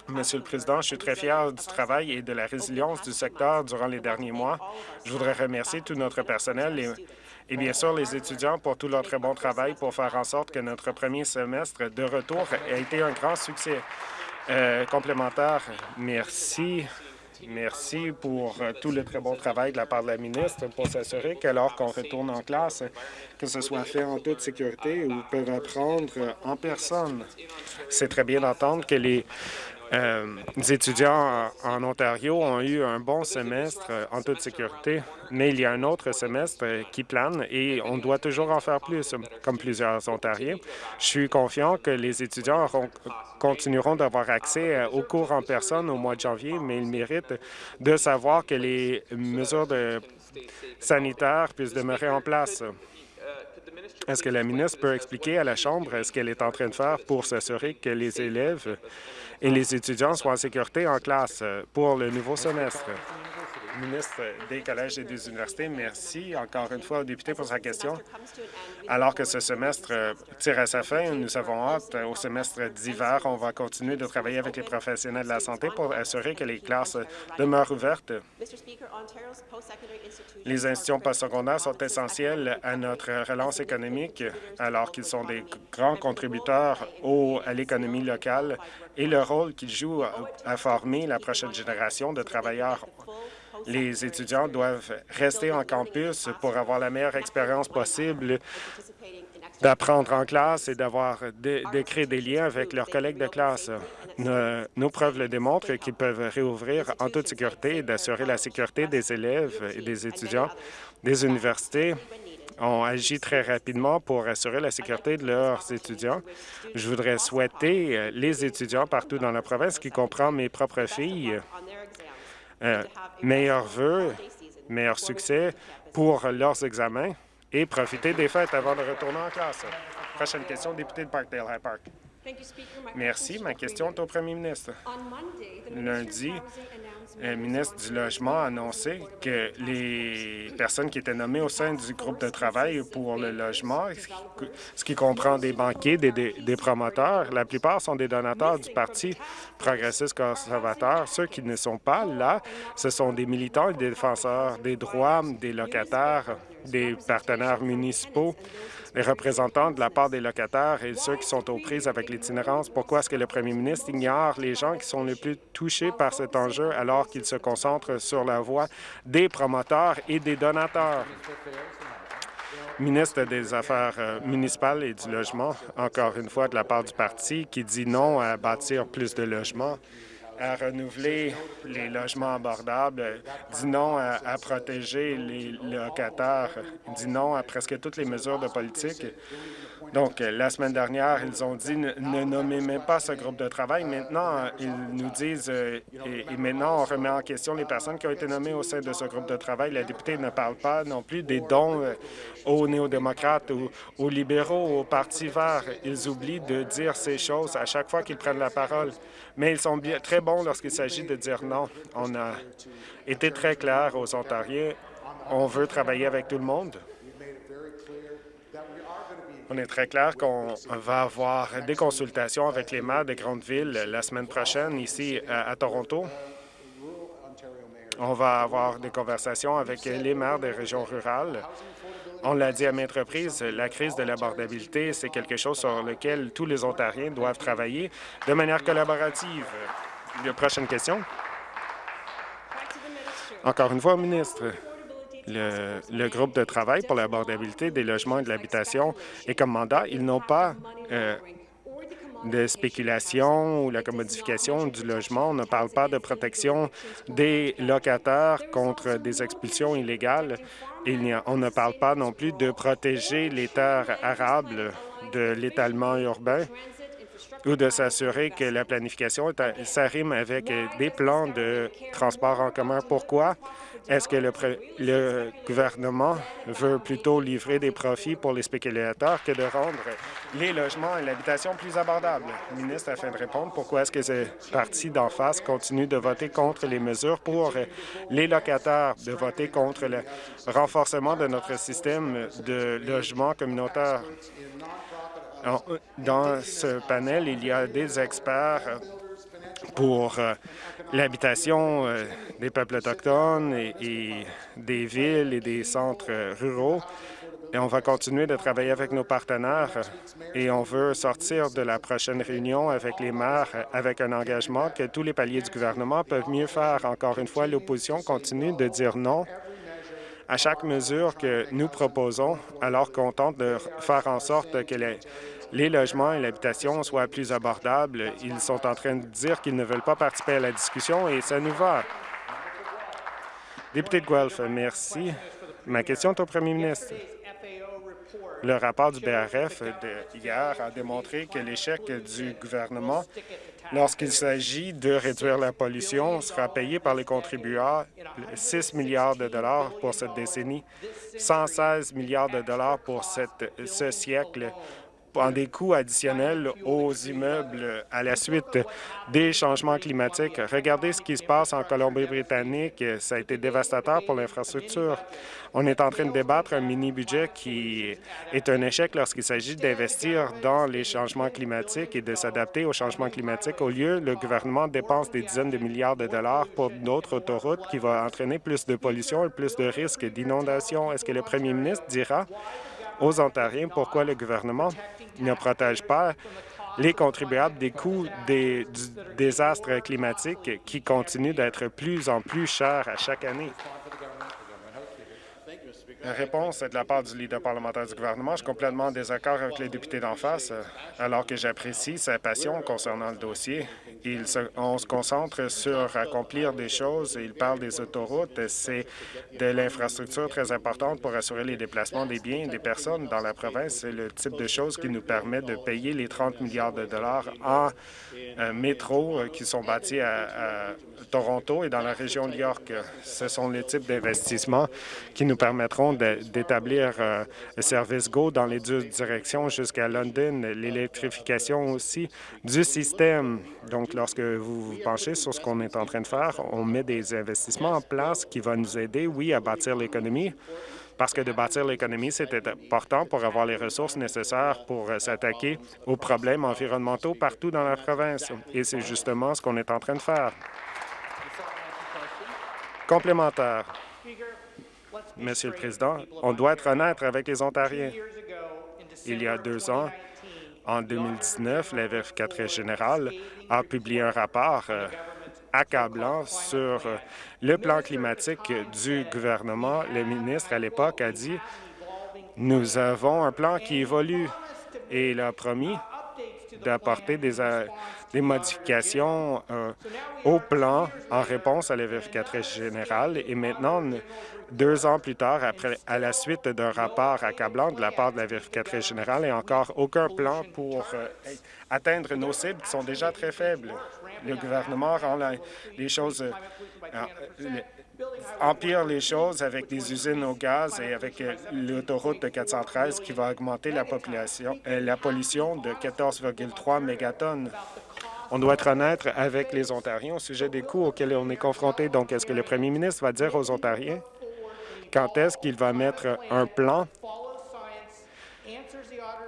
[SPEAKER 2] Monsieur le Président, je suis très fier du travail et de la résilience du secteur durant les derniers mois. Je voudrais remercier tout notre personnel et, bien sûr les étudiants pour tout leur très bon travail pour faire en sorte que notre premier semestre de retour ait été un grand succès. Euh, complémentaire, merci. Merci pour euh, tout le très bon travail de la part de la ministre pour s'assurer qu'alors qu'on retourne en classe, que ce soit fait en toute sécurité ou peuvent apprendre en personne. C'est très bien d'entendre que les euh, les étudiants en Ontario ont eu un bon semestre euh, en toute sécurité, mais il y a un autre semestre qui plane et on doit toujours en faire plus, comme plusieurs Ontariens. Je suis confiant que les étudiants continueront d'avoir accès euh, aux cours en personne au mois de janvier, mais ils méritent de savoir que les mesures sanitaires puissent demeurer en place. Est-ce que la ministre peut expliquer à la Chambre ce qu'elle est en train de faire pour s'assurer que les élèves et les étudiants soient en sécurité en classe pour le nouveau semestre? Ministre des collèges et des universités, merci encore une fois au député pour sa question. Alors que ce semestre tire à sa fin, nous avons hâte au semestre d'hiver. On va continuer de travailler avec les professionnels de la santé pour assurer que les classes demeurent ouvertes. Les institutions postsecondaires sont essentielles à notre relance économique alors qu'ils sont des grands contributeurs à l'économie locale et le rôle qu'ils jouent à former la prochaine génération de travailleurs les étudiants doivent rester en campus pour avoir la meilleure expérience possible d'apprendre en classe et d'avoir de, des liens avec leurs collègues de classe. Nos, preuves le démontrent qu'ils peuvent réouvrir en toute sécurité et d'assurer la sécurité des élèves et des étudiants des universités ont agi très rapidement pour assurer la sécurité de leurs étudiants. Je voudrais souhaiter les étudiants partout dans la province, qui comprend mes propres filles, euh, meilleurs vœux, meilleur succès pour leurs examens et profiter des fêtes avant de retourner en classe. Prochaine question, député de Parkdale High Park. Merci. Ma question est au premier ministre. Lundi, le ministre du Logement a annoncé que les personnes qui étaient nommées au sein du groupe de travail pour le logement, ce qui comprend des banquiers, des, des, promoteurs, la plupart sont des donateurs du Parti progressiste conservateur. Ceux qui ne sont pas là, ce sont des militants et des défenseurs des droits des locataires, des partenaires municipaux, les représentants de la part des locataires et ceux qui sont aux prises avec l'itinérance. Pourquoi est-ce que le premier ministre ignore les gens qui sont les plus touchés par cet enjeu alors qu'il se concentre sur la voix des promoteurs et des donateurs? ministre des Affaires euh, municipales et du logement, encore une fois de la part du parti, qui dit non à bâtir plus de logements à renouveler les logements abordables, dit non à, protéger les locataires, dit non à presque toutes les mesures de politique. Donc, la semaine dernière, ils ont dit ne, nommez même pas ce groupe de travail. Maintenant, ils nous disent, euh, et, maintenant, on remet en question les personnes qui ont été nommées au sein de ce groupe de travail. La députée ne parle pas non plus des dons euh, aux néo-démocrates ou aux libéraux, au Parti vert. Ils oublient de dire ces choses à chaque fois qu'ils prennent la parole mais ils sont bien, très bons lorsqu'il s'agit de dire non. On a été très clair aux Ontariens. On veut travailler avec tout le monde. On est très clair qu'on va avoir des consultations avec les maires des grandes villes la semaine prochaine ici à, Toronto. On va avoir des conversations avec les maires des régions rurales on l'a dit à maintes reprises, la crise de l'abordabilité, c'est quelque chose sur lequel tous les Ontariens doivent travailler de manière collaborative. La prochaine question? Encore une fois, ministre. Le, groupe de travail pour l'abordabilité des logements et de l'habitation est comme mandat. Ils n'ont pas euh, de spéculation ou la commodification du logement. On ne parle pas de protection des locataires contre des expulsions illégales. Il on ne parle pas non plus de protéger les terres arables de l'étalement urbain ou de s'assurer que la planification s'arrime avec des plans de transport en commun. Pourquoi? Est-ce que le, gouvernement veut plutôt livrer des profits pour les spéculateurs que de rendre les logements et l'habitation plus abordables? Le ministre, afin de répondre, pourquoi est-ce que ces partis d'en face continuent de voter contre les mesures pour les locataires, de voter contre le renforcement de notre système de logement communautaire? Dans ce panel, il y a des experts pour euh, l'habitation euh, des peuples autochtones et, des villes et des centres euh, ruraux. Et on va continuer de travailler avec nos partenaires et on veut sortir de la prochaine réunion avec les maires avec un engagement que tous les paliers du gouvernement peuvent mieux faire. Encore une fois, l'opposition continue de dire non à chaque mesure que nous proposons alors qu'on tente de faire en sorte que les, les logements et l'habitation soient plus abordables. Ils sont en train de dire qu'ils ne veulent pas participer à la discussion et ça nous va. Député de Guelph, merci. Ma question est au premier ministre. Le rapport du BRF d'hier a démontré que l'échec du gouvernement lorsqu'il s'agit de réduire la pollution sera payé par les contribuables 6 milliards de dollars pour cette décennie, 116 milliards de dollars pour ce siècle en des coûts additionnels aux immeubles à la suite des changements climatiques. Regardez ce qui se passe en Colombie-Britannique. Ça a été dévastateur pour l'infrastructure. On est en train de débattre un mini-budget qui est un échec lorsqu'il s'agit d'investir dans les changements climatiques et de s'adapter aux changements climatiques. Au lieu, le gouvernement dépense des dizaines de milliards de dollars pour d'autres autoroutes qui vont entraîner plus de pollution et plus de risques d'inondation. Est-ce que le premier ministre dira aux Ontariens pourquoi le gouvernement ne protège pas les contribuables des coûts des désastres climatiques qui continuent d'être plus en plus chers à chaque année. Réponse de la part du leader parlementaire du gouvernement. Je suis complètement en désaccord avec les députés d'en face, alors que j'apprécie sa passion concernant le dossier. On se concentre sur accomplir des choses. Il parle des autoroutes. C'est de l'infrastructure très importante pour assurer les déplacements des biens et des personnes dans la province. C'est le type de choses qui nous permet de payer les 30 milliards de dollars en euh, métro qui sont bâtis à, à Toronto et dans la région de York. Ce sont les types d'investissements qui nous permettront d'établir euh, le service GO dans les deux directions jusqu'à London, l'électrification aussi du système. Donc, lorsque vous vous penchez sur ce qu'on est en train de faire, on met des investissements en place qui vont nous aider, oui, à bâtir l'économie, parce que de bâtir l'économie, c'est important pour avoir les ressources nécessaires pour euh, s'attaquer aux problèmes environnementaux partout dans la province. Et c'est justement ce qu'on est en train de faire. Complémentaire. Monsieur le Président, on doit être honnête avec les Ontariens. Il y a deux ans, en 2019, la vérificatrice générale a publié un rapport euh, accablant sur euh, le plan climatique du gouvernement. Le ministre, à l'époque, a dit « Nous avons un plan qui évolue » et il a promis d'apporter des, euh, modifications euh, au plan en réponse à la vérificatrice générale. Et maintenant, deux ans plus tard, après, à la suite d'un rapport accablant de la part de la vérificatrice générale, a encore aucun plan pour atteindre nos cibles qui sont déjà très faibles le gouvernement rend les choses, euh, euh, empire les choses avec des usines au gaz et avec euh, l'autoroute 413 qui va augmenter la, la pollution de 14,3 mégatonnes. On doit être honnête avec les Ontariens au sujet des coûts auxquels on est confronté. Donc, est-ce que le premier ministre va dire aux Ontariens quand est-ce qu'il va mettre un plan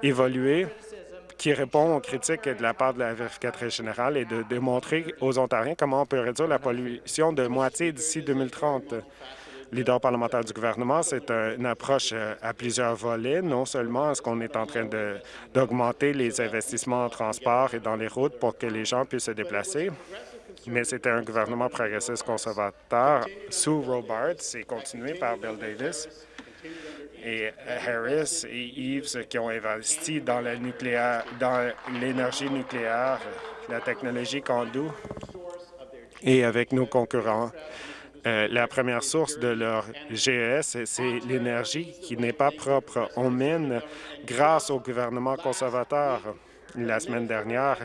[SPEAKER 2] évolué qui répond aux critiques de la part de la vérificatrice générale et de démontrer aux Ontariens comment on peut réduire la pollution de moitié d'ici 2030. Leader parlementaire du gouvernement, c'est une approche euh, à plusieurs volets. Non seulement est-ce qu'on est en train d'augmenter les investissements en transport et dans les routes pour que les gens puissent se déplacer, mais c'était un gouvernement progressiste conservateur sous Robards c'est continué par Bill Davis et Harris et Eves qui ont investi dans dans l'énergie nucléaire, la technologie Candu, et avec nos concurrents. Euh, la première source de leur GES, c'est l'énergie qui n'est pas propre. On mine grâce au gouvernement conservateur. La semaine dernière,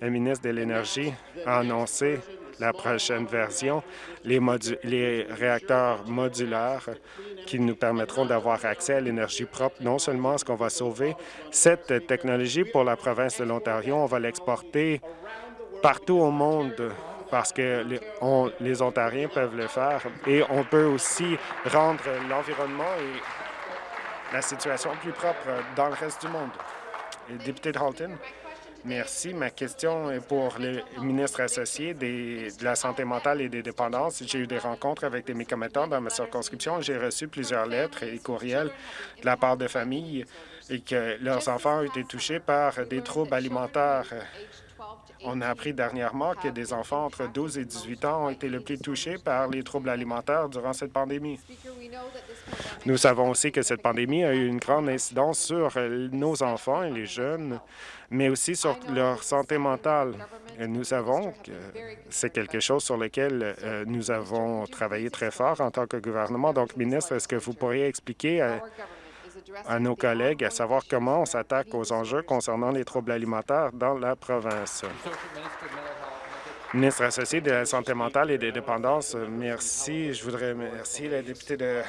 [SPEAKER 2] le ministre de l'Énergie a annoncé la prochaine version, les, les réacteurs modulaires qui nous permettront d'avoir accès à l'énergie propre. Non seulement est-ce qu'on va sauver cette technologie pour la province de l'Ontario, on va l'exporter partout au monde parce que les, Ontariens peuvent le faire et on peut aussi rendre l'environnement et la situation plus propre dans le reste du monde. député de. Merci. Ma question est pour le ministre associé de la Santé mentale et des dépendances. J'ai eu des rencontres avec des mécométants dans ma circonscription. J'ai reçu plusieurs lettres et courriels de la part de familles et que leurs enfants ont été touchés par des troubles alimentaires. On a appris dernièrement que des enfants entre 12 et 18 ans ont été le plus touchés par les troubles alimentaires durant cette pandémie. Nous savons aussi que cette pandémie a eu une grande incidence sur nos enfants et les jeunes mais aussi sur leur santé mentale. nous savons que c'est quelque chose sur lequel euh, nous avons travaillé très fort en tant que gouvernement. Donc, ministre, est-ce que vous pourriez expliquer à, nos collègues à savoir comment on s'attaque aux enjeux concernant les troubles alimentaires dans la province? Ministre associé de la Santé mentale et des dépendances, merci. Je voudrais remercier la députée de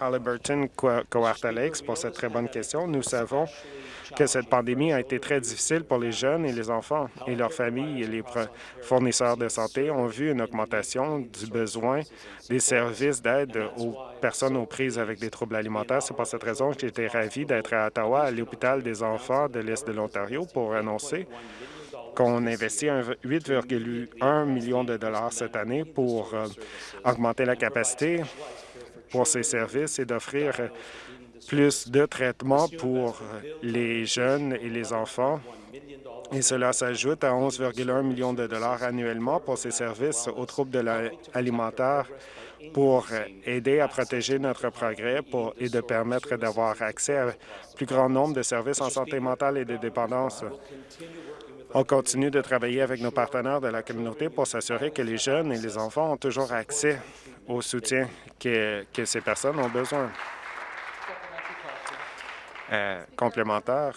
[SPEAKER 2] Halliburton, Coarta Lakes, pour cette très bonne question. Nous savons que cette pandémie a été très difficile pour les jeunes et les enfants et leurs familles et les fournisseurs de santé ont vu une augmentation du besoin des services d'aide aux personnes aux prises avec des troubles alimentaires. C'est pour cette raison que j'étais ravi d'être à Ottawa, à l'hôpital des enfants de l'Est de l'Ontario, pour annoncer qu'on investit 8,1 millions de dollars cette année pour euh, augmenter la capacité pour ces services et d'offrir plus de traitements pour les jeunes et les enfants. Et cela s'ajoute à 11,1 millions de dollars annuellement pour ces services aux troubles alimentaires pour aider à protéger notre progrès pour, et de permettre d'avoir accès à un plus grand nombre de services en santé mentale et de dépendance. On continue de travailler avec nos partenaires de la communauté pour s'assurer que les jeunes et les enfants ont toujours accès au soutien que, ces personnes ont besoin. Euh, complémentaire.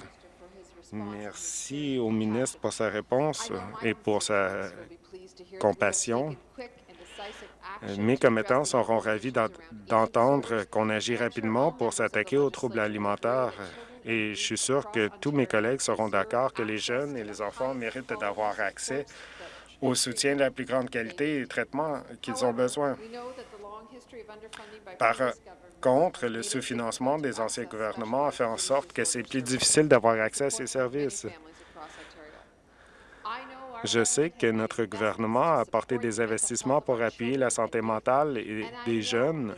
[SPEAKER 2] Merci au ministre pour sa réponse et pour sa compassion. Mes commettants seront ravis d'entendre qu'on agit rapidement pour s'attaquer aux troubles alimentaires et je suis sûr que tous mes collègues seront d'accord que les jeunes et les enfants méritent d'avoir accès au soutien de la plus grande qualité et au traitement qu'ils ont besoin. Par contre, le sous-financement des anciens gouvernements a fait en sorte que c'est plus difficile d'avoir accès à ces services. Je sais que notre gouvernement a apporté des investissements pour appuyer la santé mentale des jeunes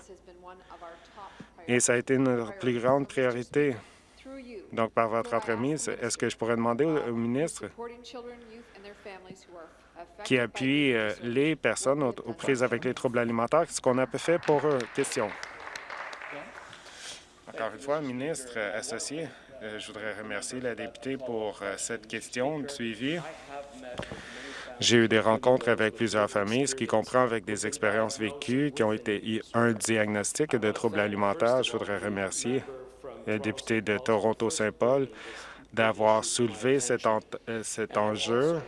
[SPEAKER 2] et ça a été notre plus grande priorité. Donc, par votre entremise, est-ce que je pourrais demander au, ministre qui appuie euh, les personnes aux, prises avec les troubles alimentaires, ce qu'on a fait pour eux? Question. Encore une fois, ministre associé, euh, je voudrais remercier la députée pour euh, cette question de suivi. J'ai eu des rencontres avec plusieurs familles, ce qui comprend avec des expériences vécues qui ont été un diagnostic de troubles alimentaires. Je voudrais remercier député de Toronto-Saint-Paul d'avoir soulevé cet, euh, cet enjeu.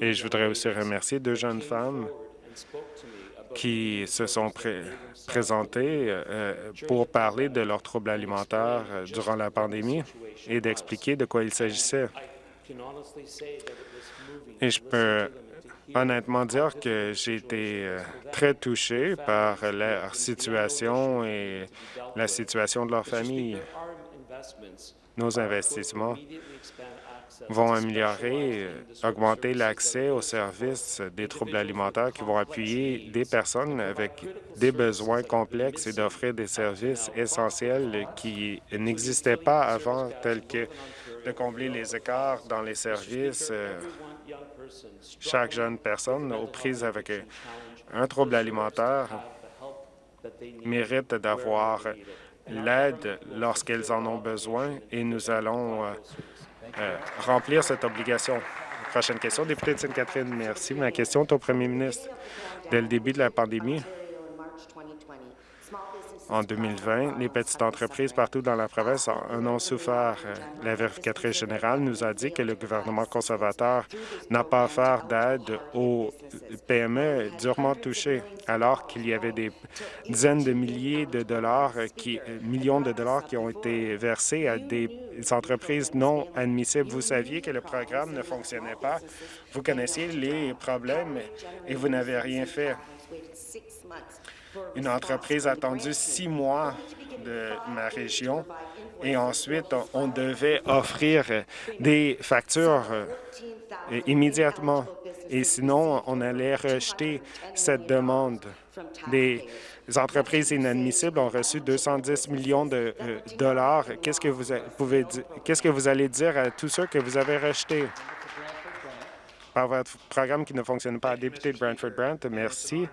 [SPEAKER 2] Et je voudrais aussi remercier deux jeunes femmes qui se sont présentées euh, pour parler de leurs troubles alimentaires euh, durant la pandémie et d'expliquer de quoi il s'agissait. Et je peux honnêtement dire que j'ai été euh, très touché par leur situation et la situation de leur famille. Nos investissements vont améliorer, augmenter l'accès aux services des troubles alimentaires qui vont appuyer des personnes avec des besoins complexes et d'offrir des services essentiels qui n'existaient pas avant, tels que de combler les écarts dans les services, euh, chaque jeune personne aux prises avec un trouble alimentaire mérite d'avoir l'aide lorsqu'elles en ont besoin et nous allons euh, euh, remplir cette obligation. Prochaine question, député de Sainte-Catherine. Merci. Ma question est au premier ministre. Dès le début de la pandémie, en 2020, les petites entreprises partout dans la province en ont souffert. La vérificatrice générale nous a dit que le gouvernement conservateur n'a pas offert d'aide aux PME durement touchées, alors qu'il y avait des dizaines de milliers de dollars, qui, millions de dollars qui ont été versés à des entreprises non admissibles. Vous saviez que le programme ne fonctionnait pas. Vous connaissiez les problèmes et vous n'avez rien fait. Une entreprise a attendu six mois de ma région et ensuite, on devait offrir des factures euh, immédiatement. Et sinon, on allait rejeter cette demande. Des entreprises inadmissibles ont reçu 210 millions de euh, dollars. Qu'est-ce que vous pouvez Qu'est-ce que vous allez dire à tous ceux que vous avez rejetés? Par votre programme qui ne fonctionne pas? Député de Brantford-Brant, merci.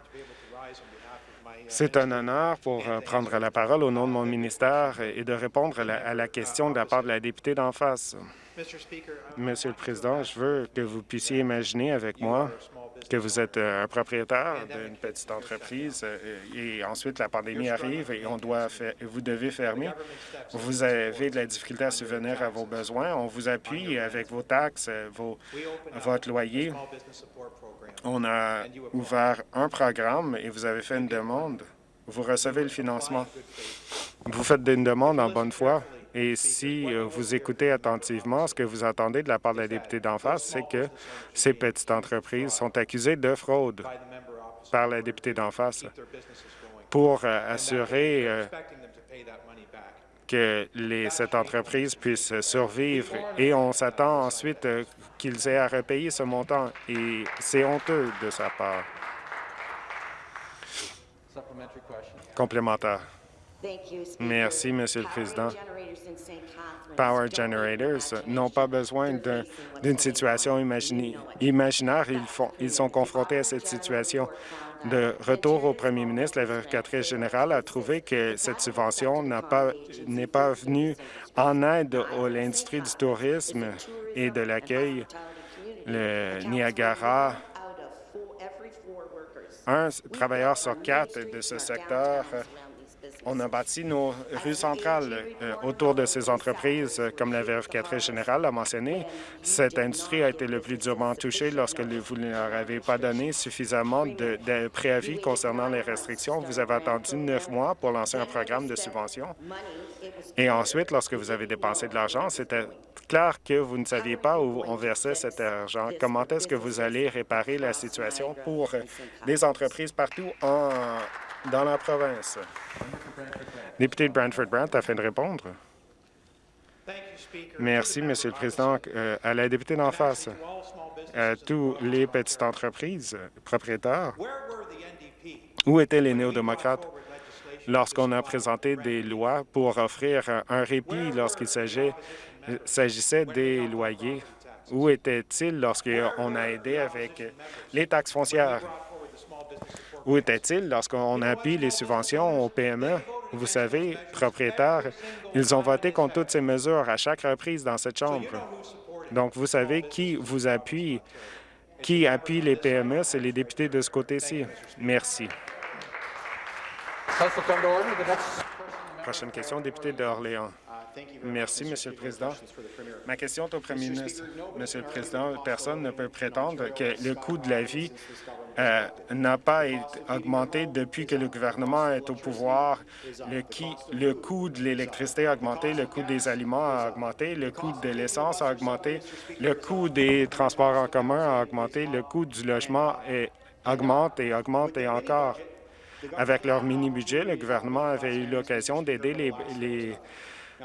[SPEAKER 2] C'est un honneur pour euh, prendre la parole au nom de mon ministère et de répondre à la, question de la part de la députée d'en face. Monsieur le Président, je veux que vous puissiez imaginer avec moi que vous êtes euh, un propriétaire d'une petite entreprise euh, et ensuite la pandémie arrive et on doit faire, vous devez fermer. Vous avez de la difficulté à subvenir à vos besoins. On vous appuie avec vos taxes, vos, votre loyer. On a ouvert un programme et vous avez fait une demande. Vous recevez le financement. Vous faites une demande en bonne foi. Et si euh, vous écoutez attentivement, ce que vous entendez de la part de la députée d'en face, c'est que ces petites entreprises sont accusées de fraude par la députée d'en face pour euh, assurer euh, que cette entreprise puisse survivre. Et on s'attend ensuite qu'ils aient à repayer ce montant. Et c'est honteux de sa part. Complémentaire. Merci, Monsieur le Président. Power Generators n'ont pas besoin d'une situation imaginaire. Ils sont confrontés à cette situation. De retour au premier ministre, la vérificatrice générale a trouvé que cette subvention n'est pas, pas venue en aide à l'industrie du tourisme et de l'accueil. Le Niagara, un travailleur sur quatre de ce secteur On a bâti nos rues centrales euh, autour de ces entreprises, euh, comme la vérificatrice générale l'a mentionné. Cette industrie a été le plus durement touchée lorsque vous ne leur avez pas donné suffisamment de, de préavis concernant les restrictions. Vous avez attendu neuf mois pour lancer un programme de subvention. Et ensuite, lorsque vous avez dépensé de l'argent, c'était clair que vous ne saviez pas où on versait cet argent. Comment est-ce que vous allez réparer la situation pour les entreprises partout en, dans la province? Député de Brantford-Brant, afin de répondre. Merci, Monsieur le Président. Euh, à la députée d'en face, à tous les petites entreprises propriétaires, où étaient les néo-démocrates lorsqu'on a présenté des lois pour offrir un répit lorsqu'il s'agissait des loyers? Où était-il lorsqu'on a aidé avec les taxes foncières? Où était-il lorsqu'on a appuyé les subventions aux PME? Vous savez, propriétaires, ils ont voté contre toutes ces mesures à chaque reprise dans cette Chambre. Donc, vous savez qui vous appuie, qui appuie les PME, c'est les députés de ce côté-ci. Merci. Prochaine question, député d'Orléans. Merci, Monsieur le Président. Ma question est au Premier ministre. Monsieur le Président, personne ne peut prétendre que le coût de la vie euh, n'a pas augmenté depuis que le gouvernement est au pouvoir. Le, le coût de l'électricité a augmenté, le coût des aliments a augmenté, le coût de l'essence a augmenté, le coût des transports en commun a augmenté, le coût du logement augmente et augmente et encore. Avec leur mini-budget, le gouvernement avait eu l'occasion d'aider les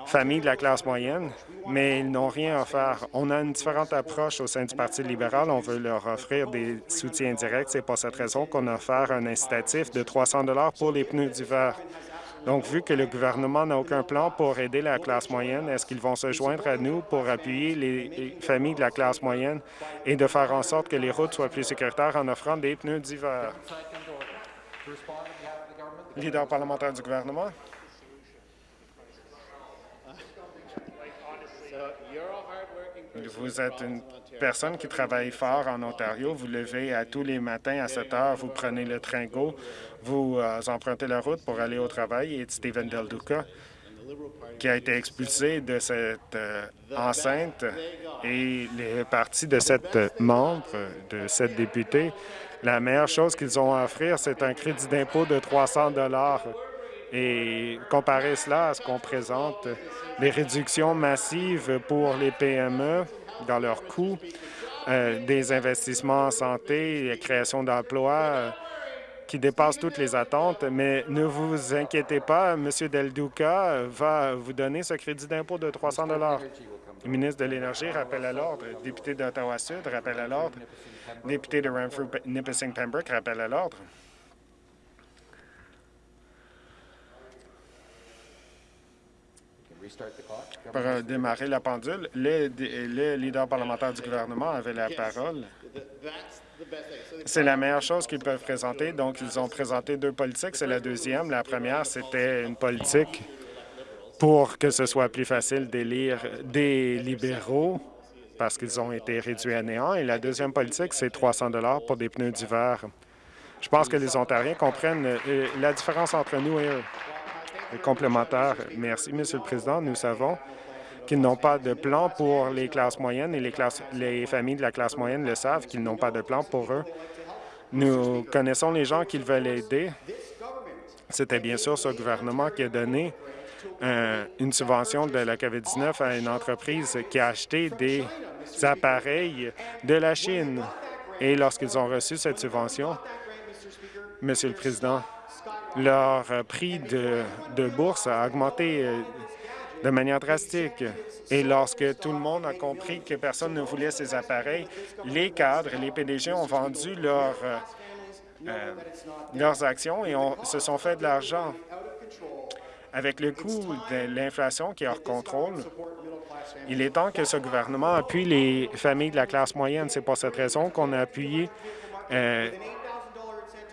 [SPEAKER 2] familles de la classe moyenne, mais ils n'ont rien à faire. On a une différente approche au sein du Parti libéral. On veut leur offrir des soutiens directs. C'est pour cette raison qu'on a offert un incitatif de 300 pour les pneus d'hiver. Donc, vu que le gouvernement n'a aucun plan pour aider la classe moyenne, est-ce qu'ils vont se joindre à nous pour appuyer les familles de la classe moyenne et de faire en sorte que les routes soient plus sécuritaires en offrant des pneus d'hiver? Leader parlementaire du gouvernement. Vous êtes une personne qui travaille fort en Ontario. Vous levez à tous les matins à 7 heures, vous prenez le train GO, vous euh, empruntez la route pour aller au travail. Et Stephen Del Duca, qui a été expulsé de cette euh, enceinte, et les partis de cette membre, de cette députée, la meilleure chose qu'ils ont à offrir, c'est un crédit d'impôt de 300 et comparer cela à ce qu'on présente, les réductions massives pour les PME dans leurs coûts, euh, des investissements en santé, la création d'emplois euh, qui dépassent toutes les attentes. Mais ne vous inquiétez pas, M. Del Duca va vous donner ce crédit d'impôt de 300 Le ministre de l'Énergie rappelle à l'ordre. Député d'Ottawa-Sud rappelle à l'ordre. Député de Renfrew-Nipissing-Pembroke rappelle à l'ordre. Pour euh, démarrer la pendule, le, leader parlementaire du gouvernement avait la parole. C'est la meilleure chose qu'ils peuvent présenter. Donc, ils ont présenté deux politiques. C'est la deuxième. La première, c'était une politique pour que ce soit plus facile d'élire des libéraux parce qu'ils ont été réduits à néant. Et la deuxième politique, c'est 300 pour des pneus d'hiver. Je pense que les Ontariens comprennent euh, la différence entre nous et eux complémentaire. Merci, Monsieur le Président. Nous savons qu'ils n'ont pas de plan pour les classes moyennes et les, familles de la classe moyenne le savent qu'ils n'ont pas de plan pour eux. Nous connaissons les gens qu'ils veulent aider. C'était bien sûr ce gouvernement qui a donné euh, une subvention de la COVID-19 à une entreprise qui a acheté des appareils de la Chine. Et lorsqu'ils ont reçu cette subvention, Monsieur le Président, leur euh, prix de, bourse a augmenté euh, de manière drastique. Et lorsque tout le monde a compris que personne ne voulait ces appareils, les cadres et les PDG ont vendu euh, leurs actions et se sont fait de l'argent. Avec le coût de l'inflation qui est hors contrôle, il est temps que ce gouvernement appuie les familles de la classe moyenne. C'est pour cette raison qu'on a appuyé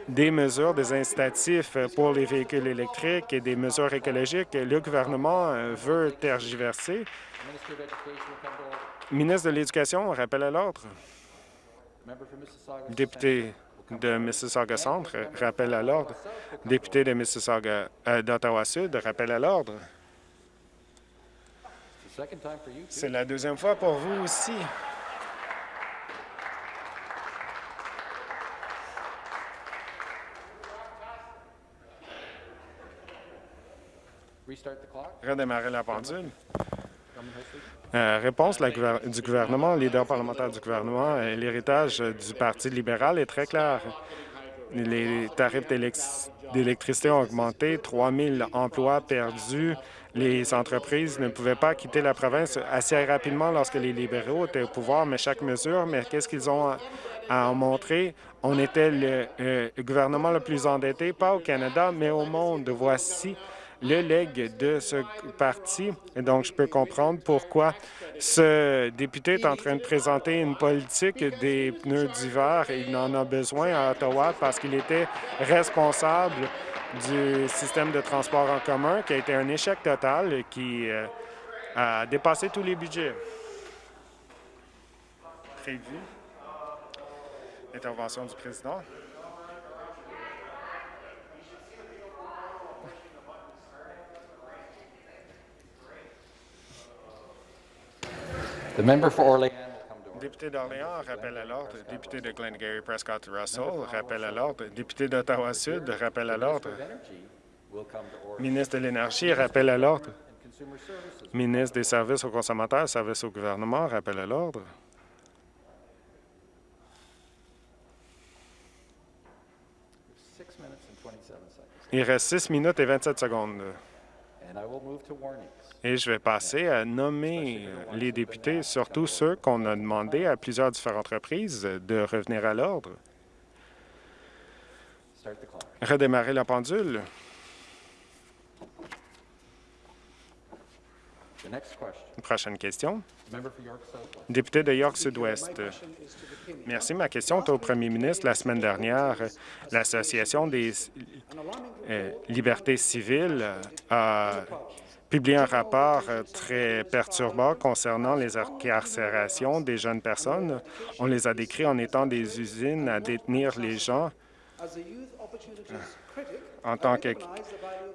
[SPEAKER 2] des mesures, des incitatifs pour les véhicules électriques et des mesures écologiques. Le gouvernement euh, veut tergiverser. Ministre de l'Éducation, rappel à l'ordre. Député de Mississauga Centre, rappel à l'ordre. Député de Mississauga euh, d'Ottawa-Sud, rappel à l'ordre. C'est la deuxième fois pour vous aussi. Redémarrer la pendule. Euh, réponse du gouvernement, leader parlementaire du gouvernement, euh, l'héritage du Parti libéral est très clair. Les tarifs d'électricité ont augmenté, 3 000 emplois perdus. Les entreprises ne pouvaient pas quitter la province assez rapidement lorsque les libéraux étaient au pouvoir, mais chaque mesure, mais qu'est-ce qu'ils ont à en montrer? On était le euh, gouvernement le plus endetté, pas au Canada, mais au monde. Voici le legs de ce parti. Donc, je peux comprendre pourquoi ce député est en train de présenter une politique des pneus d'hiver. Il en a besoin à Ottawa parce qu'il était responsable du système de transport en commun qui a été un échec total qui euh, a dépassé tous les budgets prévus. Intervention du président. Député d'Orléans, rappel à l'ordre. Député de Glengarry Prescott Russell, rappel à l'ordre. Député d'Ottawa-Sud, rappel à l'ordre. Ministre de l'Énergie, rappel à l'ordre. Ministre des Services aux consommateurs, Services au gouvernement, rappel à l'ordre. Il reste 6 minutes et 27 secondes. Et je vais passer à nommer les députés, surtout ceux qu'on a demandé à plusieurs différentes reprises de revenir à l'ordre. Redémarrer la pendule. Prochaine question. Député de York Sud-Ouest. Merci. Ma question est au premier ministre. La semaine dernière, l'Association des euh, libertés civiles a publié un rapport euh, très perturbant concernant les incarcérations des jeunes personnes. On les a décrits en étant des usines à détenir les gens. En tant que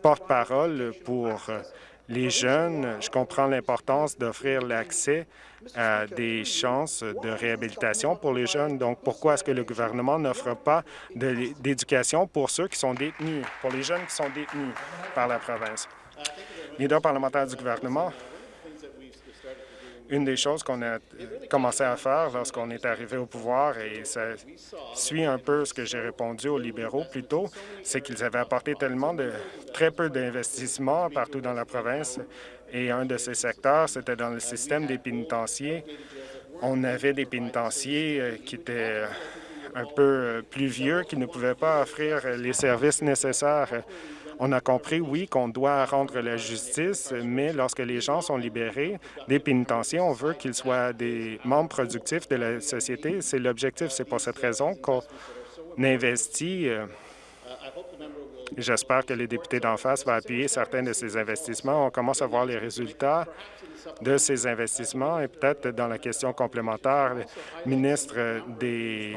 [SPEAKER 2] porte-parole pour les jeunes, je comprends l'importance d'offrir l'accès à des chances de réhabilitation pour les jeunes. Donc, pourquoi est-ce que le gouvernement n'offre pas d'éducation pour ceux qui sont détenus, pour les jeunes qui sont détenus par la province? Leader parlementaire du gouvernement, une des choses qu'on a commencé à faire lorsqu'on est arrivé au pouvoir, et ça suit un peu ce que j'ai répondu aux libéraux plus tôt, c'est qu'ils avaient apporté tellement de très peu d'investissements partout dans la province, et un de ces secteurs, c'était dans le système des pénitenciers. On avait des pénitenciers euh, qui étaient un peu euh, plus vieux, qui ne pouvaient pas offrir les services nécessaires on a compris, oui, qu'on doit rendre la justice, mais lorsque les gens sont libérés des pénitenciers, on veut qu'ils soient des membres productifs de la société. C'est l'objectif. C'est pour cette raison qu'on investit. Euh, j'espère que les députés d'en face vont appuyer certains de ces investissements. On commence à voir les résultats de ces investissements et peut-être dans la question complémentaire, le ministre des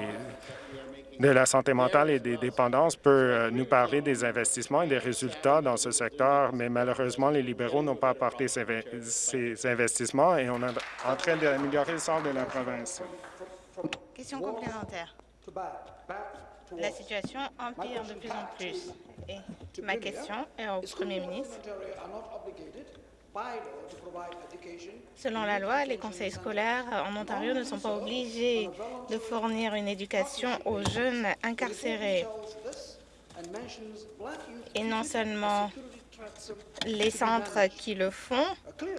[SPEAKER 2] de la santé mentale et des dépendances peut euh, nous parler des investissements et des résultats dans ce secteur, mais malheureusement, les libéraux n'ont pas apporté ces, investissements et on est en train d'améliorer le sort de la province.
[SPEAKER 3] Question complémentaire. La situation empire de plus en plus. Et ma question est au premier ministre. Selon la loi, les conseils scolaires en Ontario ne sont pas obligés de fournir une éducation aux jeunes incarcérés. Et non seulement les centres qui le font,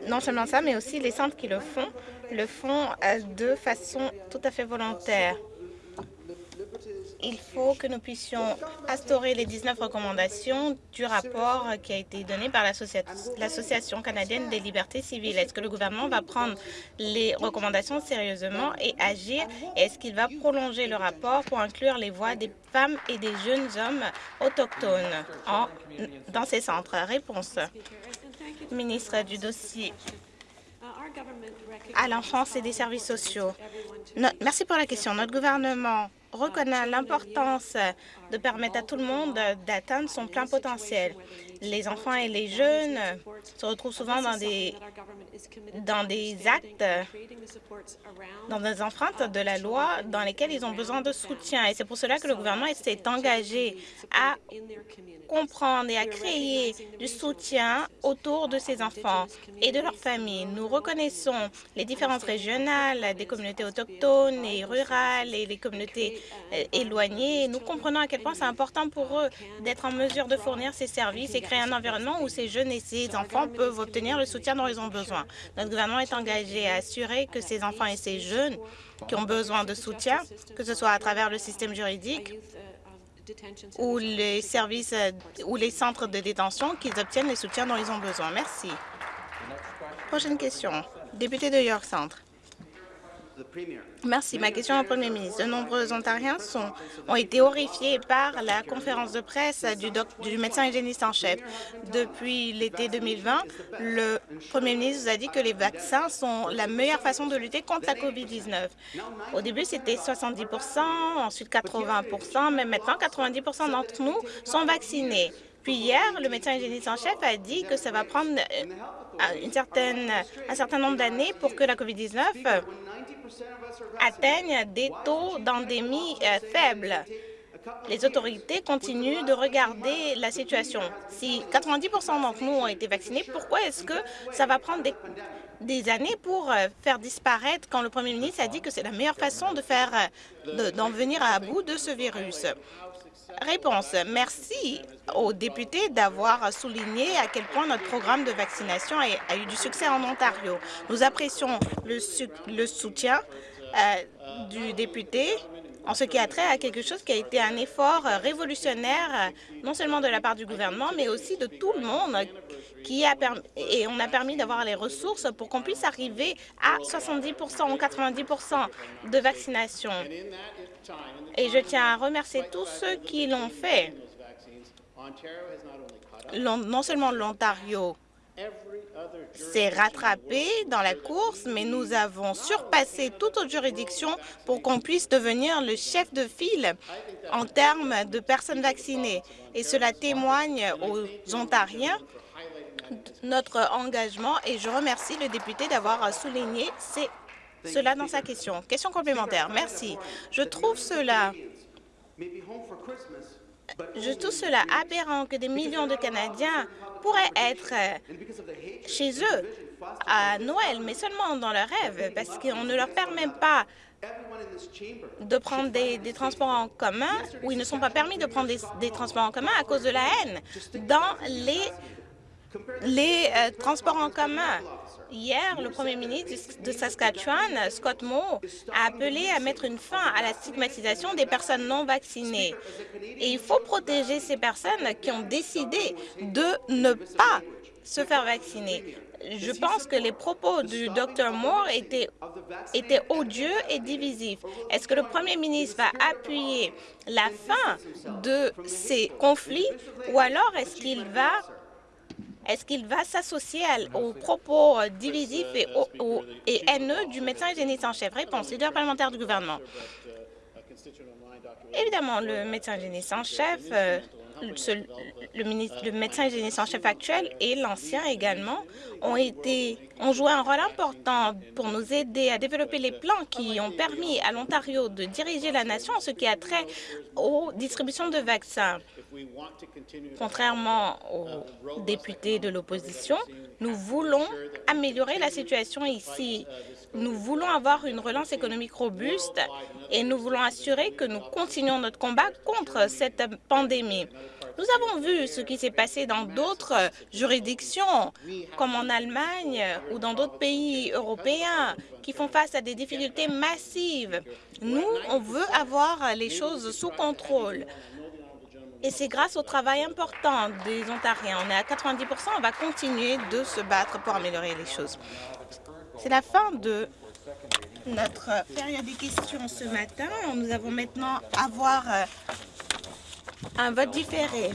[SPEAKER 3] non seulement ça, mais aussi les centres qui le font, le font euh, de façon tout à fait volontaire il faut que nous puissions instaurer les 19 recommandations du rapport qui a été donné par l'Association canadienne des libertés civiles. Est-ce que le gouvernement va prendre les recommandations sérieusement et agir? Est-ce qu'il va prolonger le rapport pour inclure les voix des femmes et des jeunes hommes autochtones dans ces centres? Réponse. Ministre du dossier à l'enfance et des services sociaux. merci pour la question. Notre gouvernement reconnaît l'importance de permettre à tout le monde d'atteindre son plein potentiel. Les enfants et les jeunes se retrouvent souvent dans des, actes, dans des enfreintes de la loi dans lesquelles ils ont besoin de soutien. Et c'est pour cela que le gouvernement s'est engagé à comprendre et à créer du soutien autour de ces enfants et de leurs familles. Nous reconnaissons les différences régionales des communautés autochtones et rurales et les communautés euh, éloignées. Nous comprenons à quel point c'est important pour eux d'être en mesure de fournir ces services et créer un environnement où ces jeunes et ces enfants peuvent obtenir le soutien dont ils ont besoin. Notre gouvernement est engagé à assurer que ces enfants et ces jeunes qui ont besoin de soutien, que ce soit à travers le système juridique ou les services ou les centres de détention, qu'ils obtiennent les soutiens dont ils ont besoin. Merci. Prochaine question. Député de York Centre. Merci. Ma question au Premier ministre. De nombreux Ontariens sont, ont été horrifiés par la conférence de presse du, médecin hygiéniste en chef. Depuis l'été 2020, le Premier ministre nous a dit que les vaccins sont la meilleure façon de lutter contre la COVID-19. Au début, c'était 70% ensuite 80% mais maintenant, 90% d'entre nous sont vaccinés. Puis hier, le médecin hygiéniste en chef a dit que ça va prendre euh, une certaine, un certain nombre d'années pour que la COVID-19 atteignent des taux d'endémie euh, faibles. Les autorités continuent de regarder la situation. Si 90% d'entre nous ont été vaccinés, pourquoi est-ce que ça va prendre des, années pour euh, faire disparaître quand le premier ministre a dit que c'est la meilleure façon euh, d'en venir à bout de ce virus? Réponse. Merci aux députés d'avoir souligné à quel point notre programme de vaccination a, eu du succès en Ontario. Nous apprécions le, soutien euh, du député en ce qui a trait à quelque chose qui a été un effort euh, révolutionnaire, euh, non seulement de la part du gouvernement, mais aussi de tout le monde, qui a et on a permis d'avoir les ressources pour qu'on puisse arriver à 70% ou 90% de vaccination. Et je tiens à remercier tous ceux qui l'ont fait. Non seulement l'Ontario s'est rattrapé dans la course, mais nous avons surpassé toute autre juridiction pour qu'on puisse devenir le chef de file en termes de personnes vaccinées. Et cela témoigne aux Ontariens notre engagement et je remercie le député d'avoir souligné cela dans sa question. Question complémentaire. Merci. Je trouve cela je trouve cela aberrant que des millions de Canadiens pourraient être euh, chez eux à Noël, mais seulement dans leurs rêves, parce qu'on ne leur permet pas de prendre des, transports en commun, ou ils ne sont pas permis de prendre des, transports en commun à cause de la haine. Dans les, les euh, transports en commun. Hier, le premier ministre de Saskatchewan, Scott Moe, a appelé à mettre une fin à la stigmatisation des personnes non vaccinées. Et il faut protéger ces personnes qui ont décidé de ne pas se faire vacciner. Je pense que les propos du Dr Moore étaient odieux et divisifs. Est-ce que le premier ministre va appuyer la fin de ces conflits ou alors est-ce qu'il va est-ce qu'il va s'associer aux propos euh, divisifs et, et, haineux du médecin hygiéniste en chef Réponse, leader parlementaire du gouvernement. Évidemment, le médecin hygiéniste en chef, euh, le, ministre, le médecin hygiéniste en chef actuel et l'ancien également ont été ont joué un rôle important pour nous aider à développer les plans qui ont permis à l'Ontario de diriger la nation en ce qui a trait aux distributions de vaccins. Contrairement aux députés de l'opposition, nous voulons améliorer la situation ici. Nous voulons avoir une relance économique robuste et nous voulons assurer que nous continuons notre combat contre cette pandémie. Nous avons vu ce qui s'est passé dans d'autres juridictions, comme en Allemagne ou dans d'autres pays européens, qui font face à des difficultés massives. Nous, on veut avoir les choses sous contrôle. Et c'est grâce au travail important des Ontariens. On est à 90% on va continuer de se battre pour améliorer les choses. C'est la fin de notre période des questions ce matin. Nous avons maintenant avoir euh, un vote différé.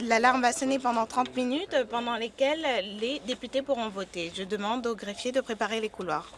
[SPEAKER 3] L'alarme va sonner pendant 30 minutes, pendant lesquelles les députés pourront voter. Je demande aux greffiers de préparer les couloirs.